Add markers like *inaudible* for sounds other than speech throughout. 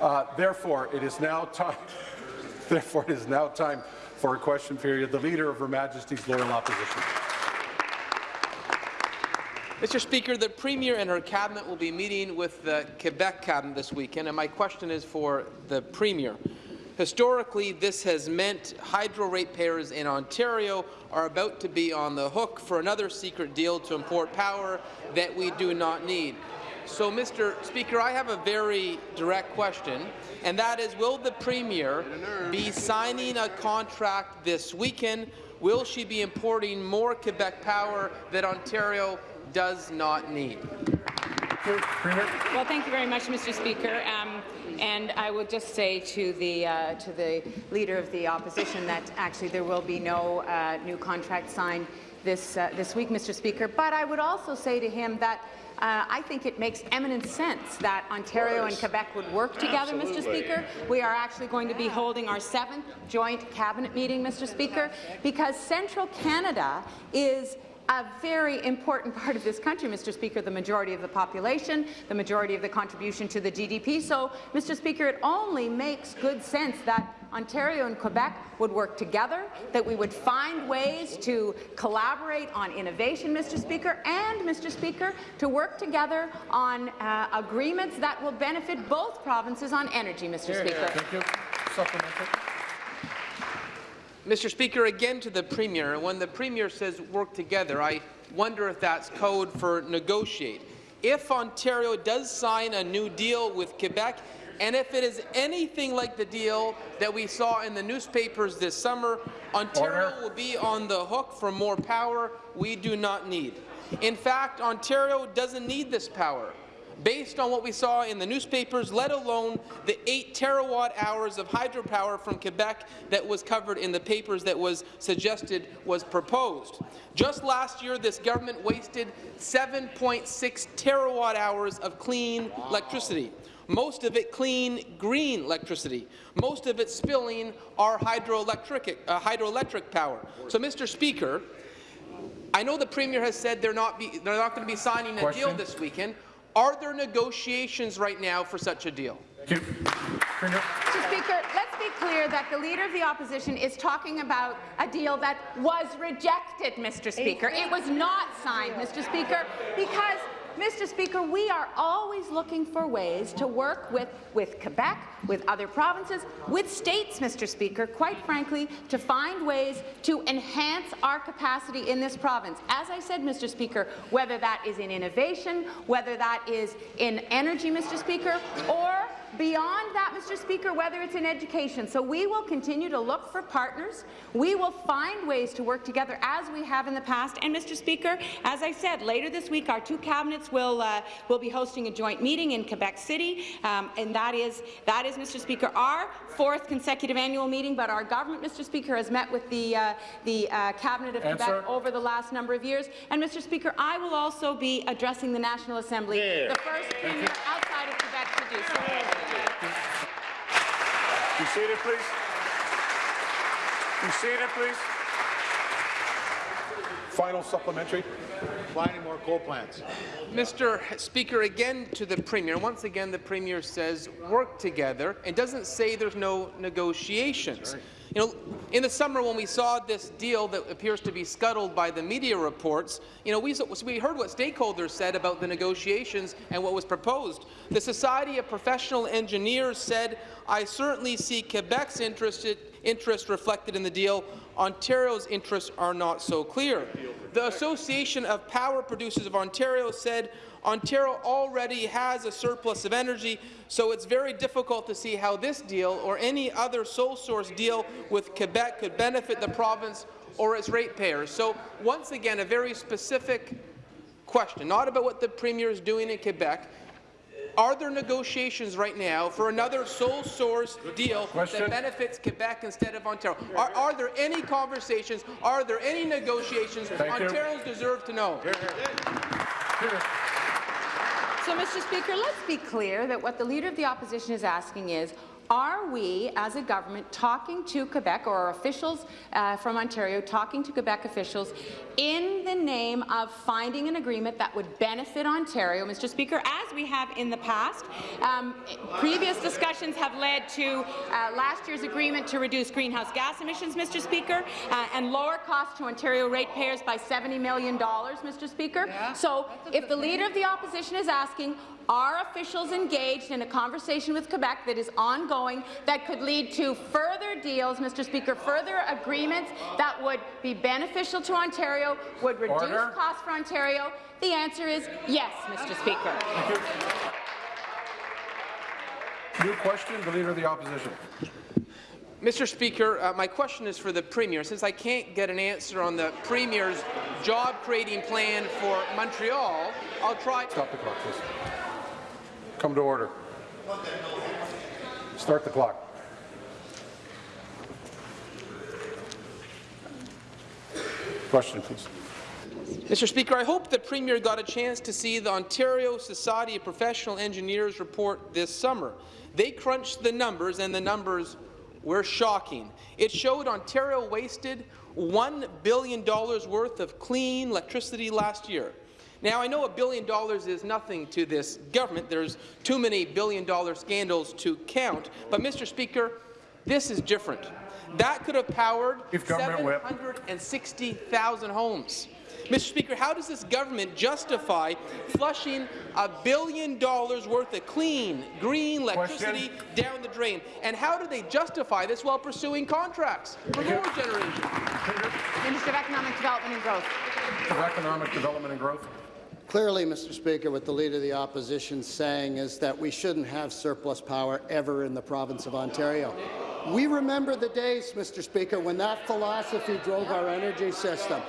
Uh, therefore, it is now time. *laughs* Therefore, it is now time for a question period. The Leader of Her Majesty's Loyal Opposition. Mr. Speaker, the Premier and her cabinet will be meeting with the Quebec cabinet this weekend, and my question is for the Premier. Historically, this has meant hydro ratepayers in Ontario are about to be on the hook for another secret deal to import power that we do not need. So, Mr. Speaker, I have a very direct question, and that is, will the Premier be signing a contract this weekend? Will she be importing more Quebec power that Ontario does not need? Well, thank you very much, Mr. Speaker. Um, and I would just say to the uh, to the leader of the opposition that actually there will be no uh, new contract signed this uh, this week, Mr. Speaker. But I would also say to him that. Uh, I think it makes eminent sense that Ontario and Quebec would work together, Absolutely. Mr. Speaker. We are actually going to be holding our seventh joint cabinet meeting, Mr. Speaker, because Central Canada is a very important *laughs* part of this country, Mr. Speaker, the majority of the population, the majority of the contribution to the GDP. So, Mr. Speaker, it only makes good sense that Ontario and Quebec would work together, that we would find ways to collaborate on innovation, Mr. Speaker, and, Mr. Speaker, to work together on uh, agreements that will benefit both provinces on energy, Mr. Here, Speaker. Here. Thank you. Mr. Speaker, again to the Premier. When the Premier says work together, I wonder if that's code for negotiate. If Ontario does sign a new deal with Quebec, and if it is anything like the deal that we saw in the newspapers this summer, Ontario Order. will be on the hook for more power we do not need. In fact, Ontario doesn't need this power based on what we saw in the newspapers, let alone the 8 terawatt hours of hydropower from Quebec that was covered in the papers that was suggested was proposed. Just last year, this government wasted 7.6 terawatt hours of clean wow. electricity most of it clean, green electricity, most of it spilling our hydroelectric, uh, hydroelectric power. So, Mr. Speaker, I know the Premier has said they're not, be, they're not going to be signing a deal this weekend. Are there negotiations right now for such a deal? Mr. Speaker, let's be clear that the Leader of the Opposition is talking about a deal that was rejected, Mr. Speaker. It was not signed, Mr. Speaker, because Mr. Speaker, we are always looking for ways to work with, with Quebec, with other provinces, with states, Mr. Speaker, quite frankly, to find ways to enhance our capacity in this province. As I said, Mr. Speaker, whether that is in innovation, whether that is in energy, Mr. Speaker, or beyond that, Mr. Speaker, whether it's in education. So we will continue to look for partners. We will find ways to work together as we have in the past. And, Mr. Speaker, as I said, later this week, our two cabinets will uh, will be hosting a joint meeting in Quebec City, um, and that is that is, Mr. Speaker, our fourth consecutive annual meeting. But our government, Mr. Speaker, has met with the uh, the uh, cabinet of Answer. Quebec over the last number of years. And, Mr. Speaker, I will also be addressing the National Assembly, yeah. the first premier outside of Quebec to do so. Be seated, please. Be seated, please. Final supplementary. Finding more coal plants. Mr. Speaker, again to the Premier. Once again, the Premier says work together and doesn't say there's no negotiations. Right. You know, in the summer when we saw this deal that appears to be scuttled by the media reports, you know, we, we heard what stakeholders said about the negotiations and what was proposed. The Society of Professional Engineers said, I certainly see Quebec's interest, interest reflected in the deal. Ontario's interests are not so clear. The Association of Power Producers of Ontario said, Ontario already has a surplus of energy, so it's very difficult to see how this deal or any other sole source deal with Quebec could benefit the province or its ratepayers. So once again, a very specific question, not about what the Premier is doing in Quebec, are there negotiations right now for another sole source deal Question. that benefits Quebec instead of Ontario? Are, are, there any conversations? Are there any negotiations? Thank Ontarians you. deserve to know. Here, here. So, Mr. Speaker, let's be clear that what the Leader of the Opposition is asking is, are we, as a government, talking to Quebec, or officials uh, from Ontario talking to Quebec officials in the name of finding an agreement that would benefit Ontario, Mr. Speaker, as we have in the past? Um, previous discussions have led to uh, last year's agreement to reduce greenhouse gas emissions, Mr. Speaker, uh, and lower costs to Ontario ratepayers by $70 million, Mr. Speaker. So if the Leader of the Opposition is asking, are officials engaged in a conversation with Quebec that is ongoing that could lead to further deals, Mr. Speaker, further agreements that would be beneficial to Ontario, would reduce Order. costs for Ontario? The answer is yes, Mr. Speaker. New question, the Leader of the Opposition. Mr. Speaker, uh, my question is for the Premier. Since I can't get an answer on the Premier's job-creating plan for Montreal, I'll try... Stop the clock, please. Come to order. Start the clock. Question, please. Mr. Speaker, I hope the Premier got a chance to see the Ontario Society of Professional Engineers report this summer. They crunched the numbers, and the numbers were shocking. It showed Ontario wasted $1 billion worth of clean electricity last year. Now, I know a billion dollars is nothing to this government. There's too many billion-dollar scandals to count. But, Mr. Speaker, this is different. That could have powered Chief 760,000 homes. Mr. Speaker, how does this government justify flushing a billion dollars worth of clean, green electricity down the drain? And how do they justify this while pursuing contracts for more generation? Minister of Economic Development and Growth. For Economic Development and Growth. Clearly, Mr. Speaker, what the Leader of the Opposition is saying is that we shouldn't have surplus power ever in the province of Ontario. We remember the days, Mr. Speaker, when that philosophy drove our energy system.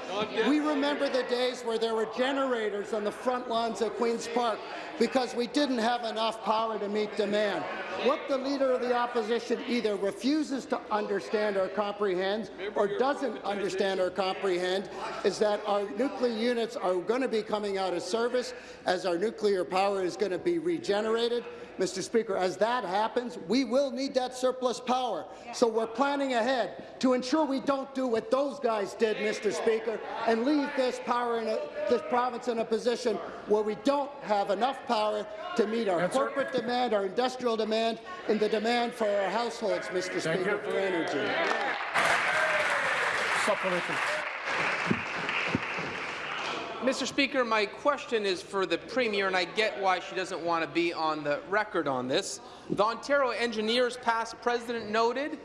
We remember the days where there were generators on the front lawns at Queen's Park because we didn't have enough power to meet demand. What the Leader of the Opposition either refuses to understand or comprehend or doesn't understand or comprehend is that our nuclear units are going to be coming out of service as our nuclear power is going to be regenerated. Mr. Speaker, as that happens, we will need that surplus power. So we're planning ahead to ensure we don't do what those guys did, Mr. Speaker, and leave this power in a, this province in a position where we don't have enough power to meet our corporate demand, our industrial demand, and the demand for our households, Mr. Thank Speaker, you. for energy. Supplementary. Mr. Speaker, my question is for the Premier, and I get why she doesn't want to be on the record on this. The Ontario Engineers past president noted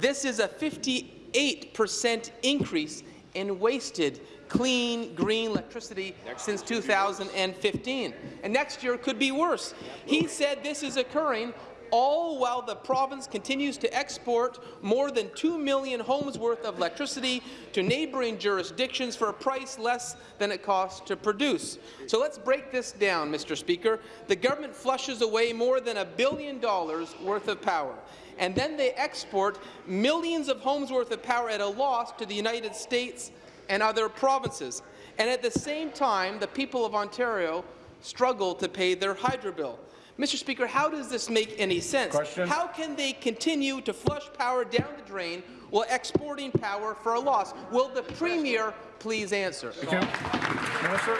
this is a 58 percent increase in wasted clean, green electricity since 2015. And next year could be worse. He said this is occurring all while the province continues to export more than 2 million homes worth of electricity to neighbouring jurisdictions for a price less than it costs to produce. So let's break this down, Mr. Speaker. The government flushes away more than a billion dollars worth of power and then they export millions of homes worth of power at a loss to the United States and other provinces. And at the same time, the people of Ontario struggle to pay their hydro bill. Mr. Speaker, how does this make any sense? Question. How can they continue to flush power down the drain while exporting power for a loss? Will the Premier please answer? Thank you. Minister.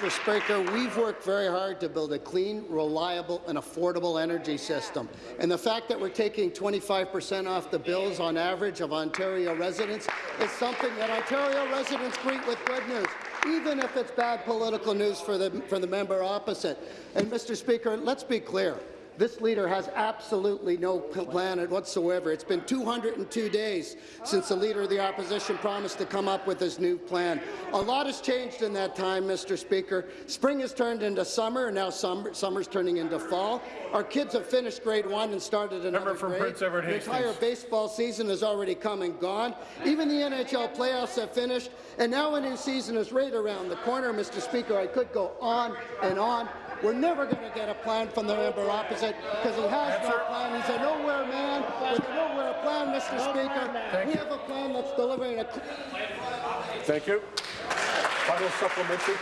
Mr. Speaker, we've worked very hard to build a clean, reliable and affordable energy system. And the fact that we're taking 25 percent off the bills on average of Ontario residents is something that Ontario residents greet with good news, even if it's bad political news for the, for the member opposite. And, Mr. Speaker, let's be clear. This leader has absolutely no plan whatsoever. It's been 202 days since the Leader of the Opposition promised to come up with his new plan. A lot has changed in that time, Mr. Speaker. Spring has turned into summer, and now summer, summer's turning into fall. Our kids have finished grade one and started another Member from grade. Prince Edward the entire baseball season has already come and gone. Even the NHL playoffs have finished, and now a new season is right around the corner, Mr. Speaker. I could go on and on. We're never going to get a plan from the member opposite because he has no plan. He's a nowhere man with a nowhere plan, Mr. Speaker. Thank we you. have a plan that's delivering a Thank you. Final supplementary.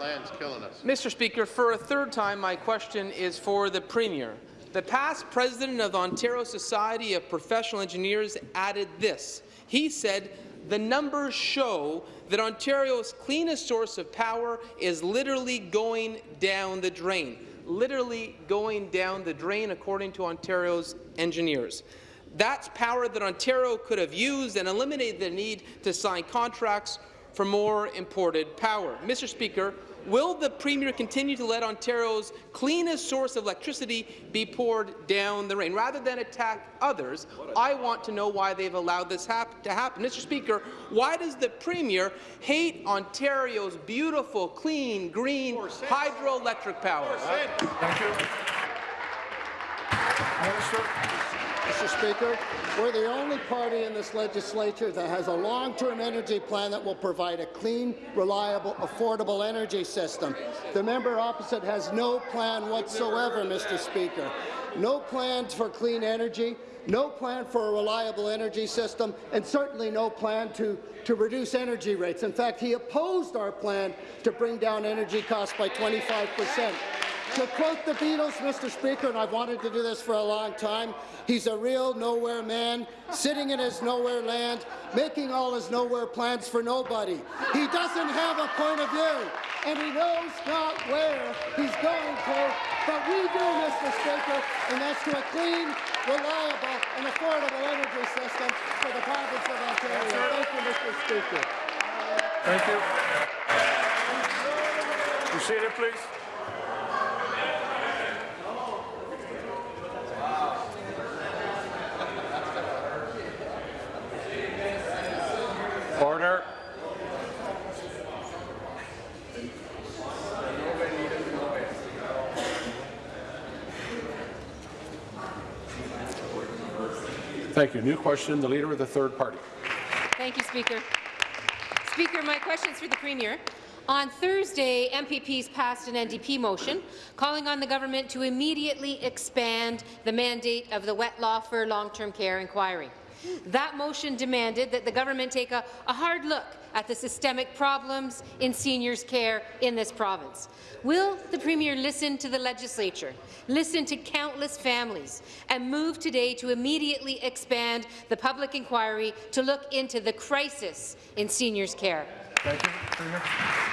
Land's killing us. Mr. Speaker, for a third time, my question is for the Premier. The past president of the Ontario Society of Professional Engineers added this. He said, the numbers show that Ontario's cleanest source of power is literally going down the drain. Literally going down the drain, according to Ontario's engineers. That's power that Ontario could have used and eliminated the need to sign contracts for more imported power. Mr. Speaker, will the Premier continue to let Ontario's cleanest source of electricity be poured down the drain? Rather than attack others, I want to know why they've allowed this hap to happen. Mr. Speaker, why does the Premier hate Ontario's beautiful, clean, green hydroelectric power? Thank you. Minister. Mr. Speaker, we're the only party in this legislature that has a long-term energy plan that will provide a clean, reliable, affordable energy system. The member opposite has no plan whatsoever, Mr. Speaker. No plans for clean energy, no plan for a reliable energy system, and certainly no plan to, to reduce energy rates. In fact, he opposed our plan to bring down energy costs by 25 percent. To quote the Beatles, Mr. Speaker, and I've wanted to do this for a long time, he's a real nowhere man, sitting in his nowhere land, making all his nowhere plans for nobody. He doesn't have a point of view, and he knows not where he's going to, but we do, Mr. Speaker, and that's to a clean, reliable, and affordable energy system for the province of Ontario. Thank you, Mr. Speaker. Thank you. Be seated, please. Order. Thank you. New question, the Leader of the Third Party. Thank you, Speaker. Speaker, my question is for the Premier. On Thursday, MPPs passed an NDP motion calling on the government to immediately expand the mandate of the Wettlaufer long-term care inquiry. That motion demanded that the government take a, a hard look at the systemic problems in seniors' care in this province. Will the Premier listen to the legislature, listen to countless families, and move today to immediately expand the public inquiry to look into the crisis in seniors' care? Thank you. Premier.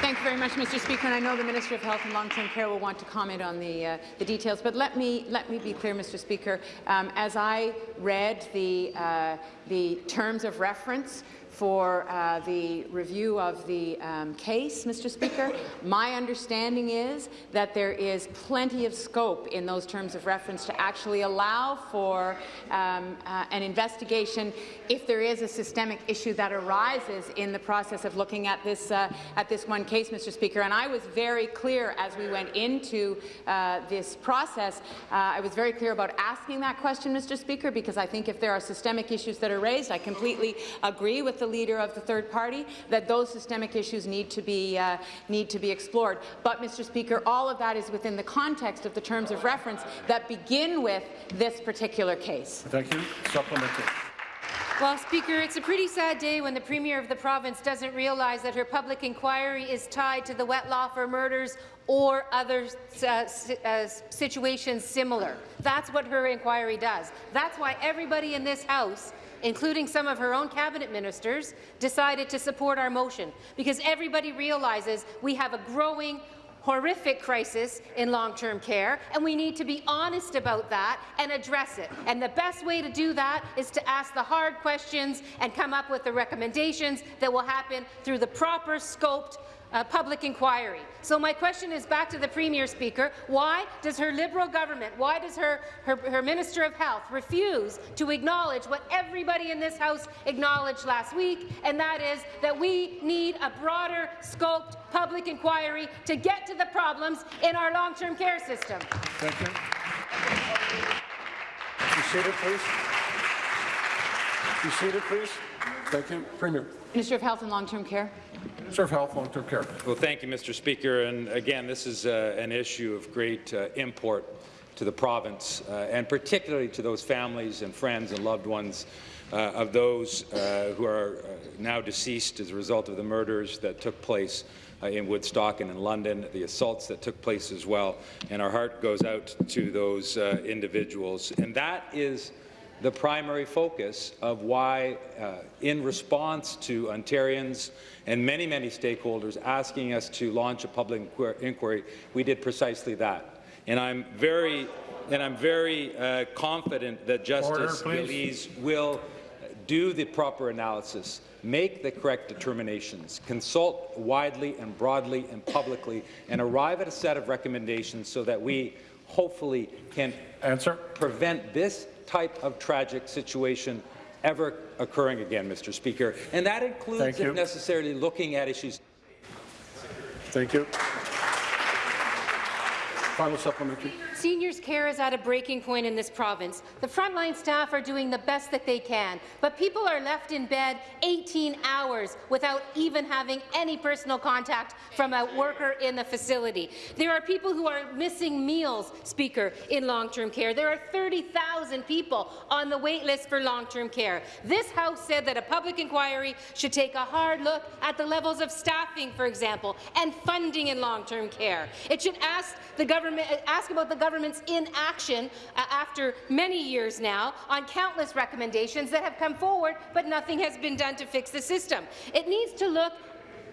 Thank you very much, Mr. Speaker. And I know the Minister of Health and Long-Term Care will want to comment on the, uh, the details, but let me, let me be clear, Mr. Speaker. Um, as I read the, uh, the terms of reference for uh, the review of the um, case, Mr. Speaker. My understanding is that there is plenty of scope in those terms of reference to actually allow for um, uh, an investigation if there is a systemic issue that arises in the process of looking at this uh, at this one case, Mr. Speaker. And I was very clear as we went into uh, this process. Uh, I was very clear about asking that question, Mr. Speaker, because I think if there are systemic issues that are raised, I completely agree with the leader of the third party that those systemic issues need to be uh, need to be explored. But, Mr. Speaker, all of that is within the context of the terms of reference that begin with this particular case. Thank you. Supplementary. Well, Speaker, it's a pretty sad day when the Premier of the province doesn't realize that her public inquiry is tied to the Wettlaufer murders or other uh, uh, situations similar. That's what her inquiry does. That's why everybody in this House including some of her own cabinet ministers, decided to support our motion, because everybody realizes we have a growing horrific crisis in long-term care, and we need to be honest about that and address it. And the best way to do that is to ask the hard questions and come up with the recommendations that will happen through the proper scoped uh, public inquiry. So my question is back to the Premier Speaker. Why does her Liberal government, why does her, her, her Minister of Health refuse to acknowledge what everybody in this House acknowledged last week, and that is that we need a broader scoped public inquiry to get to the problems in our long-term care system? Thank you. Be seated, please. Be seated, please. Thank you. Premier. Minister of Health and Long-Term Care. Minister of Health, Long-Term Care. Well, thank you, Mr. Speaker. And again, this is uh, an issue of great uh, import to the province, uh, and particularly to those families and friends and loved ones uh, of those uh, who are uh, now deceased as a result of the murders that took place in Woodstock and in London, the assaults that took place as well, and our heart goes out to those individuals. And that is the primary focus of why, uh, in response to Ontarians and many, many stakeholders asking us to launch a public inquiry, we did precisely that. And I'm very, and I'm very uh, confident that Justice Gillese will do the proper analysis, make the correct determinations, consult widely and broadly and publicly, and arrive at a set of recommendations so that we hopefully can Answer. prevent this type of tragic situation ever occurring again, Mr. Speaker. And that includes, if necessarily, looking at issues Thank you. Final supplementary. Seniors' care is at a breaking point in this province. The frontline staff are doing the best that they can, but people are left in bed 18 hours without even having any personal contact from a worker in the facility. There are people who are missing meals, Speaker, in long-term care. There are 30,000 people on the wait list for long-term care. This House said that a public inquiry should take a hard look at the levels of staffing, for example, and funding in long-term care. It should ask the government ask about the government's inaction uh, after many years now on countless recommendations that have come forward, but nothing has been done to fix the system. It needs to look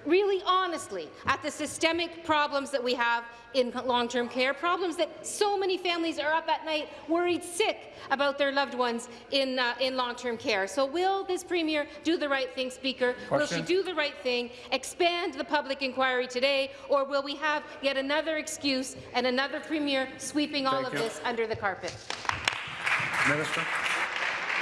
really honestly at the systemic problems that we have in long-term care, problems that so many families are up at night worried sick about their loved ones in, uh, in long-term care. So will this Premier do the right thing, Speaker? Will she do the right thing, expand the public inquiry today, or will we have yet another excuse and another Premier sweeping all of you. this under the carpet? Minister.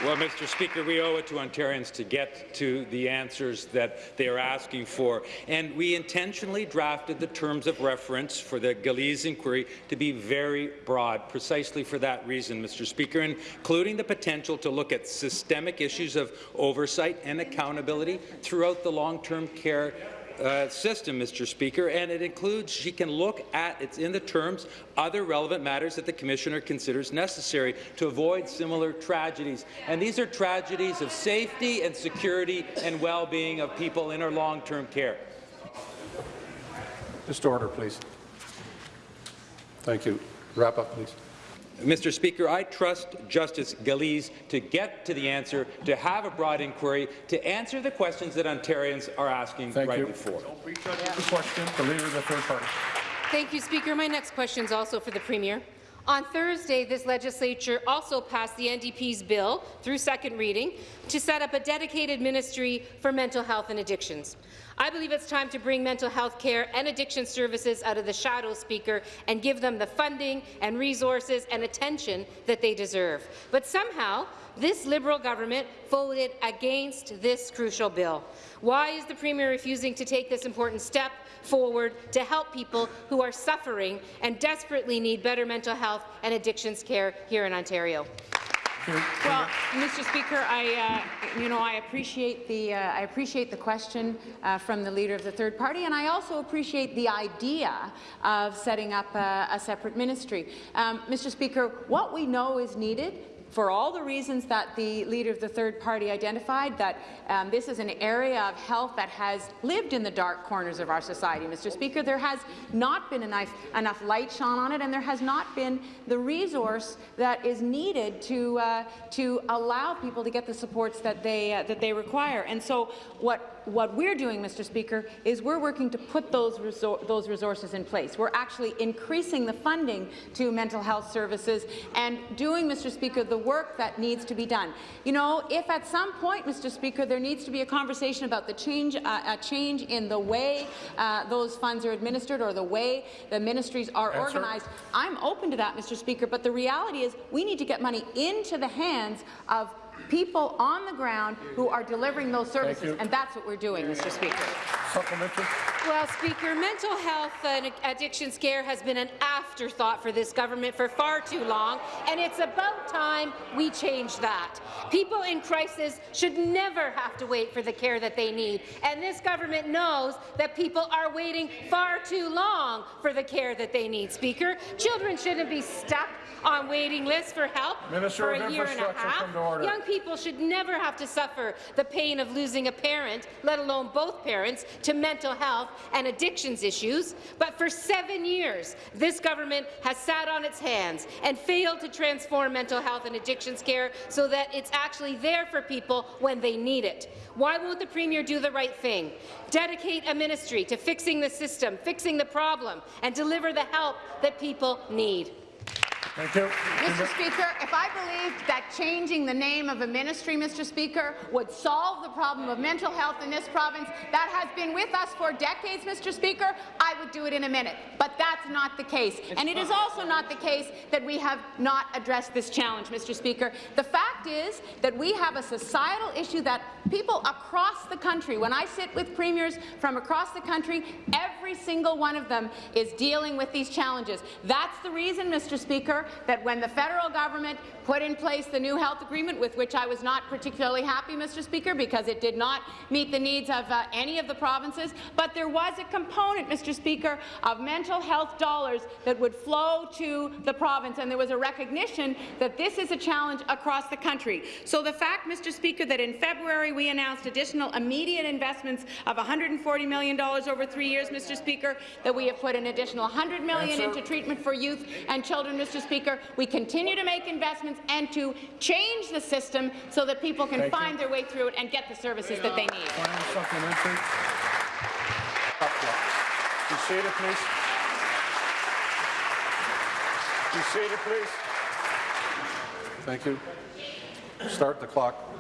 Well, Mr. Speaker, we owe it to Ontarians to get to the answers that they are asking for. And we intentionally drafted the terms of reference for the Gillese inquiry to be very broad, precisely for that reason, Mr. Speaker, including the potential to look at systemic issues of oversight and accountability throughout the long-term care uh, system, Mr. Speaker, and it includes, she can look at, it's in the terms, other relevant matters that the Commissioner considers necessary to avoid similar tragedies. And these are tragedies of safety and security and well-being of people in our long-term care. Just order, please. Thank you. Wrap up, please. Mr. Speaker, I trust Justice Gillese to get to the answer, to have a broad inquiry, to answer the questions that Ontarians are asking Thank right you. before. The question, the Leader of the Third Party. Thank you, Speaker. My next question is also for the Premier. On Thursday, this legislature also passed the NDP's bill through second reading to set up a dedicated ministry for mental health and addictions. I believe it's time to bring mental health care and addiction services out of the shadow, Speaker, and give them the funding and resources and attention that they deserve. But somehow, this Liberal government voted against this crucial bill. Why is the Premier refusing to take this important step forward to help people who are suffering and desperately need better mental health and addictions care here in Ontario? Well, Mr. Speaker, I, uh, you know, I appreciate the, uh, I appreciate the question uh, from the leader of the third party, and I also appreciate the idea of setting up a, a separate ministry. Um, Mr. Speaker, what we know is needed for all the reasons that the leader of the third party identified, that um, this is an area of health that has lived in the dark corners of our society, Mr. Speaker. There has not been enough, enough light shone on it, and there has not been the resource that is needed to, uh, to allow people to get the supports that they, uh, that they require. And so what what we're doing, Mr. Speaker, is we're working to put those, resor those resources in place. We're actually increasing the funding to mental health services and doing, Mr. Speaker, the work that needs to be done. You know, if at some point, Mr. Speaker, there needs to be a conversation about the change, uh, a change in the way uh, those funds are administered or the way the ministries are Answer. organized, I'm open to that, Mr. Speaker, but the reality is we need to get money into the hands of people on the ground who are delivering those services, and that's what we're doing, Mr. Speaker. Supplementary. Well, Speaker, mental health uh, and addictions care has been an afterthought for this government for far too long, and it's about time we change that. People in crisis should never have to wait for the care that they need, and this government knows that people are waiting far too long for the care that they need, Speaker. Children shouldn't be stuck on waiting lists for help Minister for a year and a half. come to order. Young people should never have to suffer the pain of losing a parent, let alone both parents, to mental health and addictions issues, but for seven years, this government has sat on its hands and failed to transform mental health and addictions care so that it's actually there for people when they need it. Why won't the Premier do the right thing? Dedicate a ministry to fixing the system, fixing the problem, and deliver the help that people need. Thank you. Mr. Speaker, if I believed that changing the name of a ministry, Mr. Speaker, would solve the problem of mental health in this province that has been with us for decades, Mr. Speaker, I would do it in a minute. But that's not the case. and it is also not the case that we have not addressed this challenge, Mr. Speaker. The fact is that we have a societal issue that people across the country, when I sit with premiers from across the country, every single one of them is dealing with these challenges. That's the reason, Mr. Speaker, that when the federal government put in place the new health agreement, with which I was not particularly happy, Mr. Speaker, because it did not meet the needs of uh, any of the provinces, but there was a component, Mr. Speaker, of mental health dollars that would flow to the province, and there was a recognition that this is a challenge across the country. So the fact, Mr. Speaker, that in February we announced additional immediate investments of $140 million over three years, Mr. Speaker, that we have put an additional $100 million into treatment for youth and children, Mr. Speaker. We continue to make investments and to change the system so that people can Thank you. find their way through it and get the services that they need. Final supplementary. Be seated, please. Be seated, please. Thank you. Start the clock.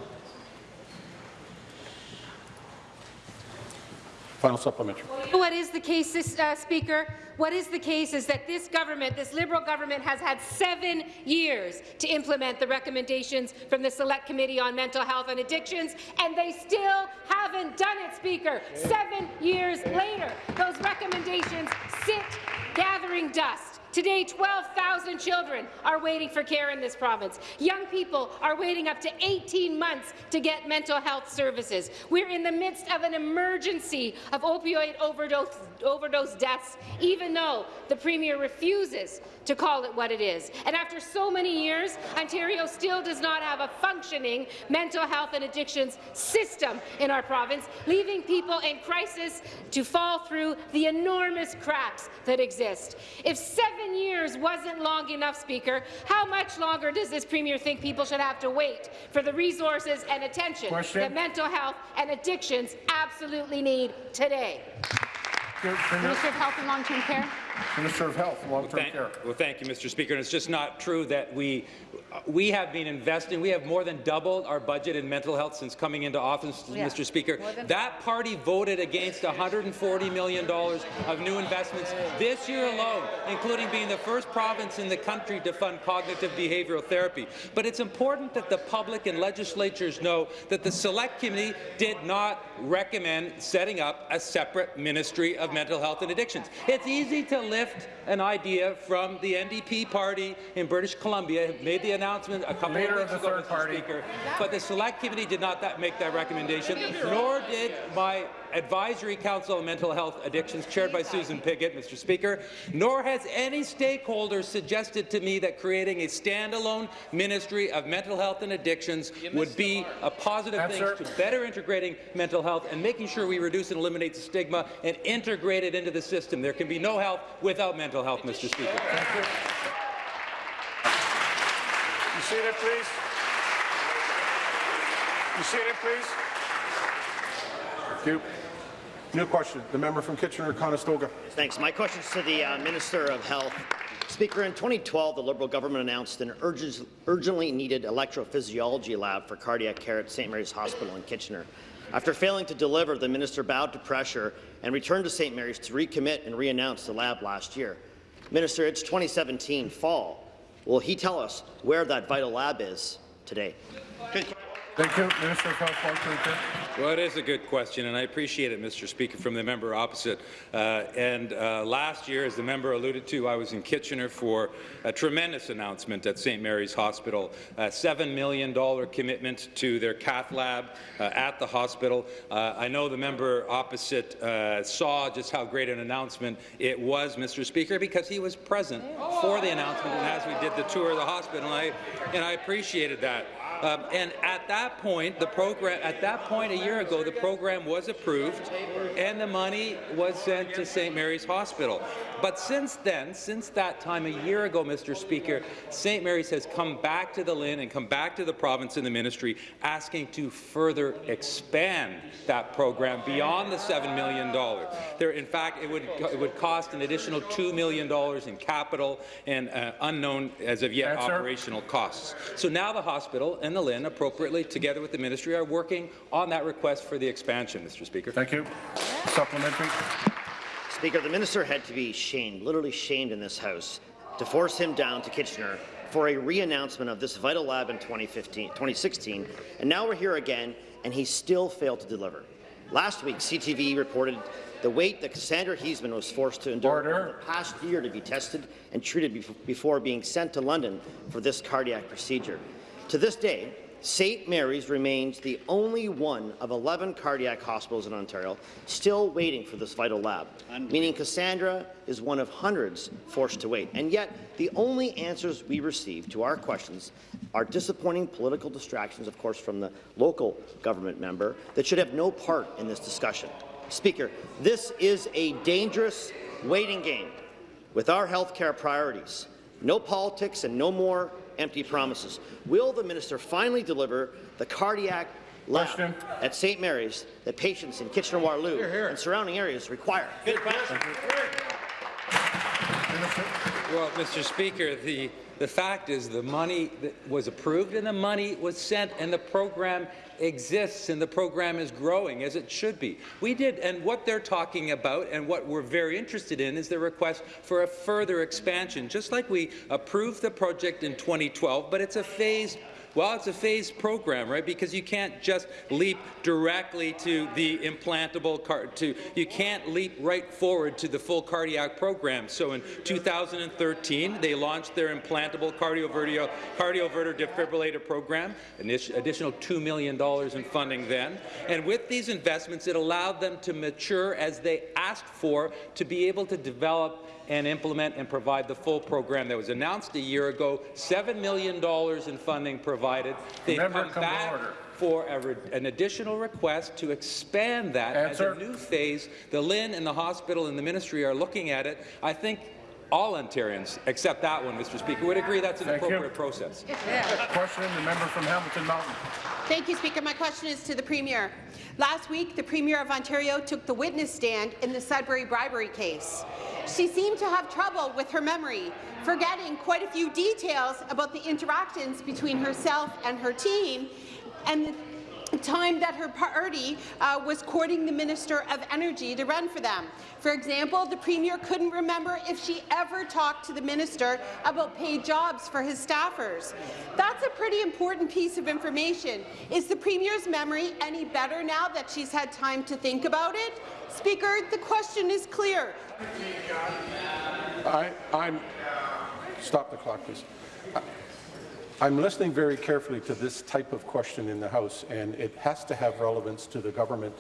Final supplementary. What is the case, uh, Speaker? What is the case is that this government, this Liberal government, has had seven years to implement the recommendations from the Select Committee on Mental Health and Addictions, and they still haven't done it, Speaker. Seven years later, those recommendations sit gathering dust. Today, 12,000 children are waiting for care in this province. Young people are waiting up to 18 months to get mental health services. We're in the midst of an emergency of opioid overdose, overdose deaths, even though the Premier refuses to call it what it is. And after so many years, Ontario still does not have a functioning mental health and addictions system in our province, leaving people in crisis to fall through the enormous cracks that exist. If seven years wasn't long enough, Speaker, how much longer does this Premier think people should have to wait for the resources and attention Question. that mental health and addictions absolutely need today? Minister of Health and Long-Term Care. Minister of Health, Long-Term Thank, Care. well, thank you, Mr. Speaker. And it's just not true that we we have been investing. We have more than doubled our budget in mental health since coming into office, oh, Yeah. Mr. Speaker. That party voted against $140 million of new investments this year alone, including being the first province in the country to fund cognitive behavioral therapy. But it's important that the public and legislatures know that the Select Committee did not recommend setting up a separate Ministry of Mental Health and Addictions. It's easy to lift an idea from the NDP party in British Columbia, made the announcement a couple of weeks ago, Mr. party. Speaker, but the Select Committee did not that make that recommendation, nor did my Advisory Council on Mental Health Addictions, chaired by Susan Pigott, Mr. Speaker, nor has any stakeholder suggested to me that creating a standalone Ministry of Mental Health and Addictions would be a positive Answer. thing to better integrating mental health and making sure we reduce and eliminate the stigma and integrate it into the system. There can be no health without mental health, Mr. Speaker. You seated, please. You seated, please. Thank you. New question. The member from Kitchener-Conestoga. Thanks. My question is to the uh, Minister of Health. Speaker, in 2012, the Liberal government announced an urgent, urgently needed electrophysiology lab for cardiac care at St. Mary's Hospital in Kitchener. After failing to deliver, the minister bowed to pressure and returned to St. Mary's to recommit and re-announce the lab last year. Minister, it's 2017 fall. Will he tell us where that vital lab is today? Thank you. Minister of Health, Well, it is a good question, and I appreciate it, Mr. Speaker, from the member opposite. Uh, and uh, last year, as the member alluded to, I was in Kitchener for a tremendous announcement at St. Mary's Hospital, a $7 million commitment to their cath lab uh, at the hospital. Uh, I know the member opposite uh, saw just how great an announcement it was, Mr. Speaker, because he was present for the announcement and as we did the tour of the hospital, and I, and I appreciated that. Um, and at that point, the program, at that point a year ago, the program was approved and the money was sent to St. Mary's Hospital. But since then, since that time a year ago, Mr. Speaker, St. Mary's has come back to the LHIN and come back to the province and the ministry asking to further expand that program beyond the $7 million. There, in fact, it would, it would cost an additional $2 million in capital and uh, unknown as of yet operational costs. So now the hospital and the LHIN, appropriately, together with the ministry, are working on that request for the expansion, Mr. Speaker. Thank you. Supplementary. Speaker, the minister had to be shamed, literally shamed in this House, to force him down to Kitchener for a re-announcement of this vital lab in 2015, 2016, and now we're here again, and he still failed to deliver. Last week, CTV reported the wait that Cassandra Heisman was forced to endure Order. over the past year to be tested and treated bef- before being sent to London for this cardiac procedure. To this day, St. Mary's remains the only one of 11 cardiac hospitals in Ontario still waiting for this vital lab, meaning Cassandra is one of hundreds forced to wait. And yet, the only answers we receive to our questions are disappointing political distractions, of course, from the local government member that should have no part in this discussion. Speaker, this is a dangerous waiting game with our health care priorities. No politics and no more empty promises. Will the minister finally deliver the cardiac lab Question. at St. Mary's that patients in Kitchener-Waterloo and surrounding areas require? Well, Mr. Speaker, the, the fact is the money was approved and the money was sent and the program exists and the program is growing as it should be. We did, and what they're talking about and what we're very interested in is the request for a further expansion, just like we approved the project in 2012, but it's a phased well, it's a phased program, right? Because you can't just leap directly to the implantable car to you can't leap right forward to the full cardiac program. So in 2013, they launched their implantable cardioverter cardioverter defibrillator program, an additional $2 million in funding then. And with these investments, it allowed them to mature as they asked for to be able to develop and implement and provide the full program that was announced a year ago. $7 million in funding provided. They've come come back for an additional request to expand that Answer. as a new phase. The LHIN and the hospital and the ministry are looking at it. I think all Ontarians, except that one, Mr. Speaker, would agree that's an Thank you. appropriate process. Question, the member from Hamilton Mountain. Thank you, Speaker. My question is to the Premier. Last week, the Premier of Ontario took the witness stand in the Sudbury bribery case. She seemed to have trouble with her memory, forgetting quite a few details about the interactions between herself and her team, and the time that her party uh, was courting the Minister of Energy to run for them. For example, the Premier couldn't remember if she ever talked to the Minister about paid jobs for his staffers. That's a pretty important piece of information. Is the Premier's memory any better now that she's had time to think about it? Speaker, the question is clear. I, I'm, stop the clock, please. I'm listening very carefully to this type of question in the House, and it has to have relevance to the government,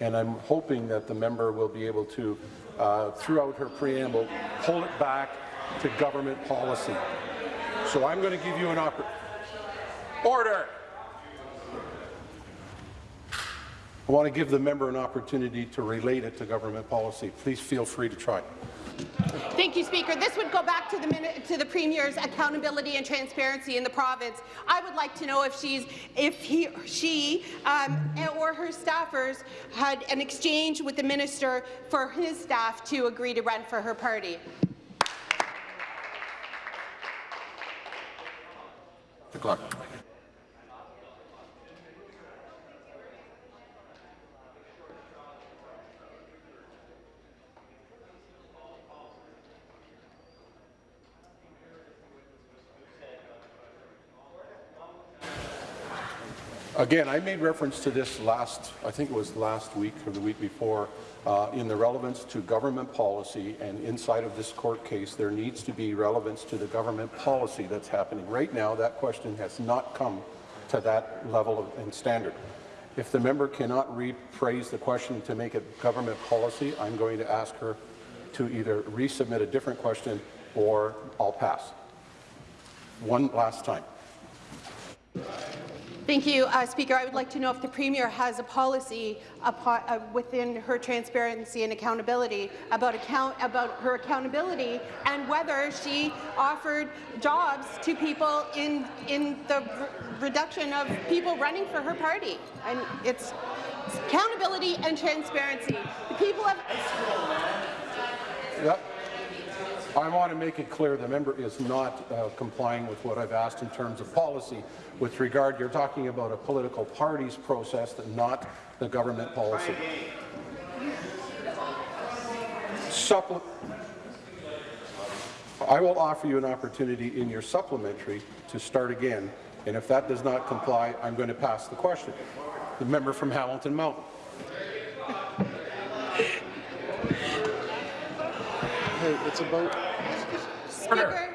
and I'm hoping that the member will be able to, uh, throughout her preamble, pull it back to government policy. So I'm going to give you an Order! I want to give the member an opportunity to relate it to government policy. Please feel free to try. Thank you, Speaker. This would go back to the, to the Premier's accountability and transparency in the province. I would like to know if she's, if he, she, um, or her staffers had an exchange with the minister for his staff to agree to run for her party. The clock. Again, I made reference to this last, I think it was last week or the week before, uh, in the relevance to government policy and inside of this court case, there needs to be relevance to the government policy that's happening. Right now, that question has not come to that level of, and standard. If the member cannot rephrase the question to make it government policy, I'm going to ask her to either resubmit a different question or I'll pass. One last time. Thank you, uh, Speaker. I would like to know if the Premier has a policy upon, uh, within her transparency and accountability about, account, about her accountability and whether she offered jobs to people in, in the reduction of people running for her party. And it's accountability and transparency. The people have Yep. I want to make it clear the member is not uh, complying with what I've asked in terms of policy. With regard, you're talking about a political party's process, not the government policy. Supple I will offer you an opportunity in your supplementary to start again, and if that does not comply, I'm going to pass the question. The member from Hamilton Mountain. Hey, it's about Speaker,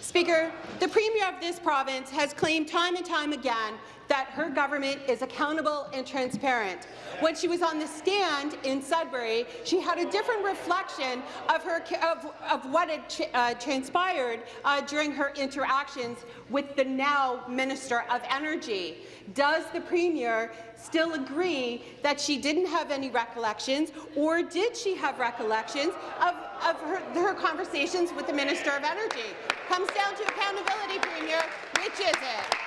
Speaker, the Premier of this province has claimed time and time again that her government is accountable and transparent. When she was on the stand in Sudbury, she had a different reflection of, her, of, of what had uh, transpired uh, during her interactions with the now Minister of Energy. Does the Premier still agree that she didn't have any recollections, or did she have recollections of, of her, her conversations with the Minister of Energy? Comes down to accountability, Premier. Which is it?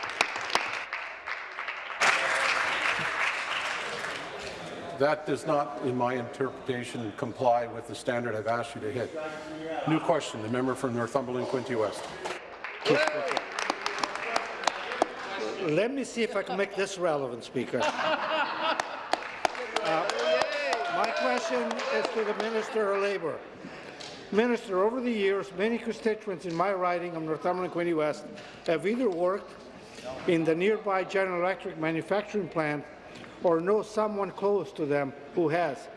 That does not, in my interpretation, comply with the standard I've asked you to hit. New question, the member from Northumberland, Quinte West. Let me see if I can make this relevant, Speaker. Uh, my question is to the Minister of Labour. Minister, over the years, many constituents in my riding of Northumberland Quinte West have either worked in the nearby General Electric manufacturing plant or know someone close to them who has.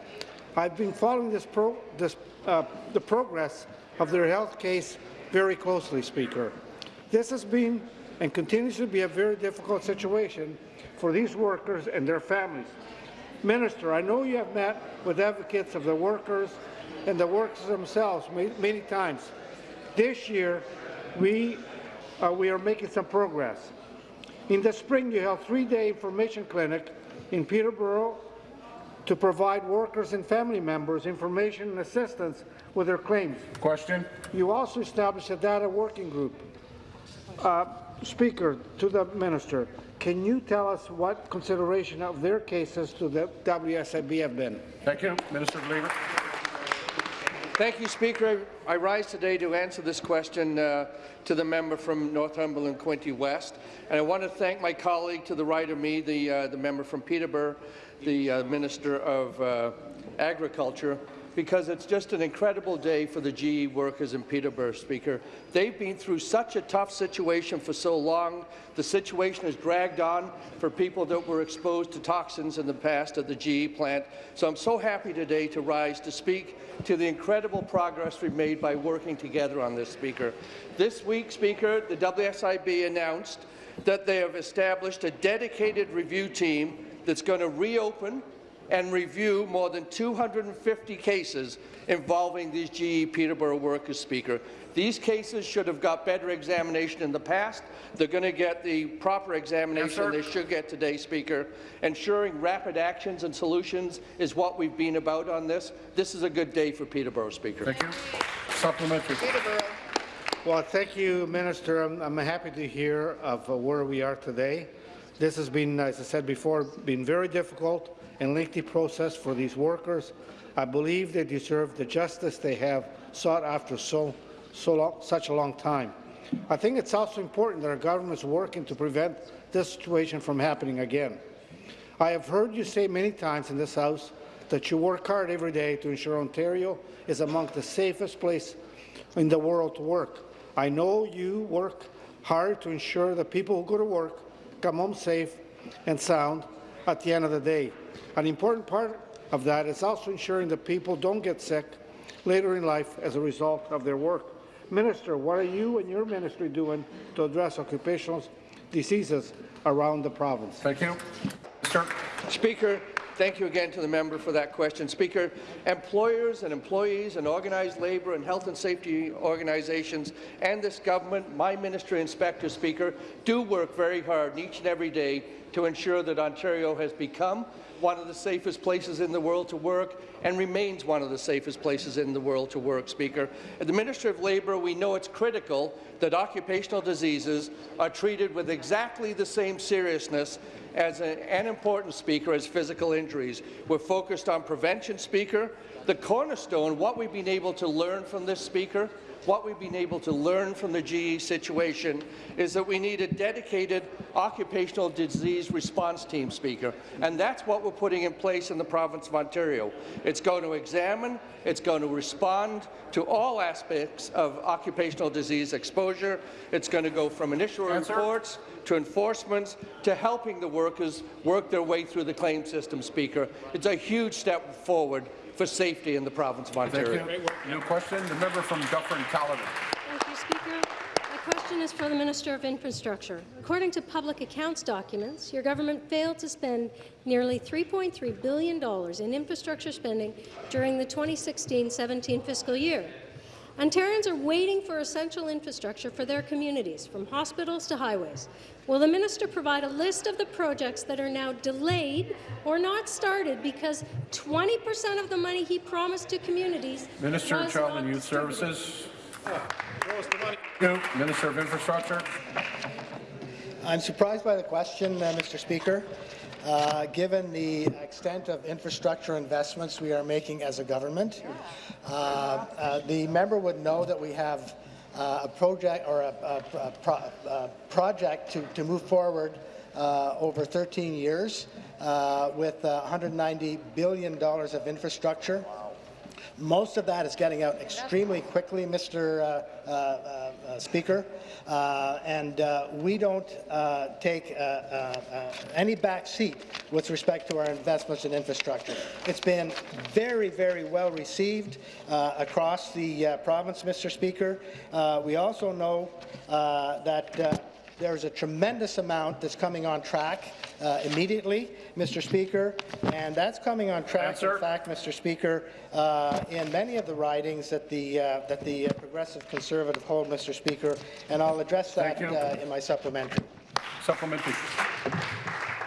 I've been following this pro this, uh, the progress of their health case very closely, Speaker. This has been and continues to be a very difficult situation for these workers and their families. Minister, I know you have met with advocates of the workers and the workers themselves many times. This year, we, uh, we are making some progress. In the spring, you held three-day information clinic in Peterborough to provide workers and family members information and assistance with their claims. Question. You also established a data working group. Uh, Speaker, to the minister, can you tell us what consideration of their cases to the WSIB have been? Thank you. Minister of Labour. Thank you, Speaker. I rise today to answer this question uh, to the member from Northumberland Quinte West. And I want to thank my colleague to the right of me, the, uh, the member from Peterborough, the uh, Minister of uh, Agriculture, because it's just an incredible day for the GE workers in Peterborough, Speaker. They've been through such a tough situation for so long. The situation has dragged on for people that were exposed to toxins in the past at the GE plant. So I'm so happy today to rise to speak to the incredible progress we've made by working together on this, Speaker. This week, Speaker, the WSIB announced that they have established a dedicated review team that's going to reopen and review more than 250 cases involving these GE Peterborough workers, Speaker. These cases should have got better examination in the past. They're going to get the proper examination yes, they should get today, Speaker. Ensuring rapid actions and solutions is what we've been about on this. This is a good day for Peterborough, Speaker. Thank you. Supplementary. Peterborough. Well, thank you, Minister. I'm, I'm happy to hear of uh, where we are today. This has been, as I said before, been very difficult and lengthy process for these workers. I believe they deserve the justice they have sought after so, so long, such a long time. I think it's also important that our government is working to prevent this situation from happening again. I have heard you say many times in this House that you work hard every day to ensure Ontario is among the safest place in the world to work. I know you work hard to ensure that people who go to work come home safe and sound at the end of the day. An important part of that is also ensuring that people don't get sick later in life as a result of their work. Minister, what are you and your ministry doing to address occupational diseases around the province? Thank you. Sir. Speaker, Thank you again to the member for that question. Speaker, employers and employees and organized labour and health and safety organizations and this government, my ministry and Inspector Speaker, do work very hard each and every day to ensure that Ontario has become one of the safest places in the world to work and remains one of the safest places in the world to work, Speaker. At the Ministry of Labour, we know it's critical that occupational diseases are treated with exactly the same seriousness as a, an important speaker as physical injuries. We're focused on prevention, Speaker. The cornerstone, what we've been able to learn from this speaker, what we've been able to learn from the GE situation is that we need a dedicated occupational disease response team, Speaker, and that's what we're putting in place in the province of Ontario. It's going to examine, it's going to respond to all aspects of occupational disease exposure. It's going to go from initial Answer. reports to enforcements to helping the workers work their way through the claim system, Speaker. It's a huge step forward for safety in the province of Ontario. Thank you. New question, the member from Dufferin Caledon. Thank you, Speaker. My question is for the Minister of Infrastructure. According to public accounts documents, your government failed to spend nearly $3.3 billion in infrastructure spending during the 2016-17 fiscal year. Ontarians are waiting for essential infrastructure for their communities, from hospitals to highways. Will the minister provide a list of the projects that are now delayed or not started because 20 per cent of the money he promised to communities Minister of Child not and Youth? Services. New. Minister of Infrastructure. I'm surprised by the question, uh, Mr. Speaker. Uh, given the extent of infrastructure investments we are making as a government, uh, uh, the member would know that we have uh, a project or a, a, a, pro, a project to, to move forward uh, over 13 years uh, with uh, $190 billion of infrastructure. Most of that is getting out extremely quickly, Mr. Uh, Speaker, uh, and uh, we don't uh, take uh, uh, any back seat with respect to our investments in infrastructure. It's been very, very well received across the province, Mr. Speaker. We also know that there's a tremendous amount that's coming on track uh, immediately, Mr. Speaker, and that's coming on track, Answer. in fact, Mr. Speaker, uh, in many of the ridings that the, uh, that the uh, Progressive Conservative hold, Mr. Speaker, and I'll address that uh, in my supplementary. Supplementary.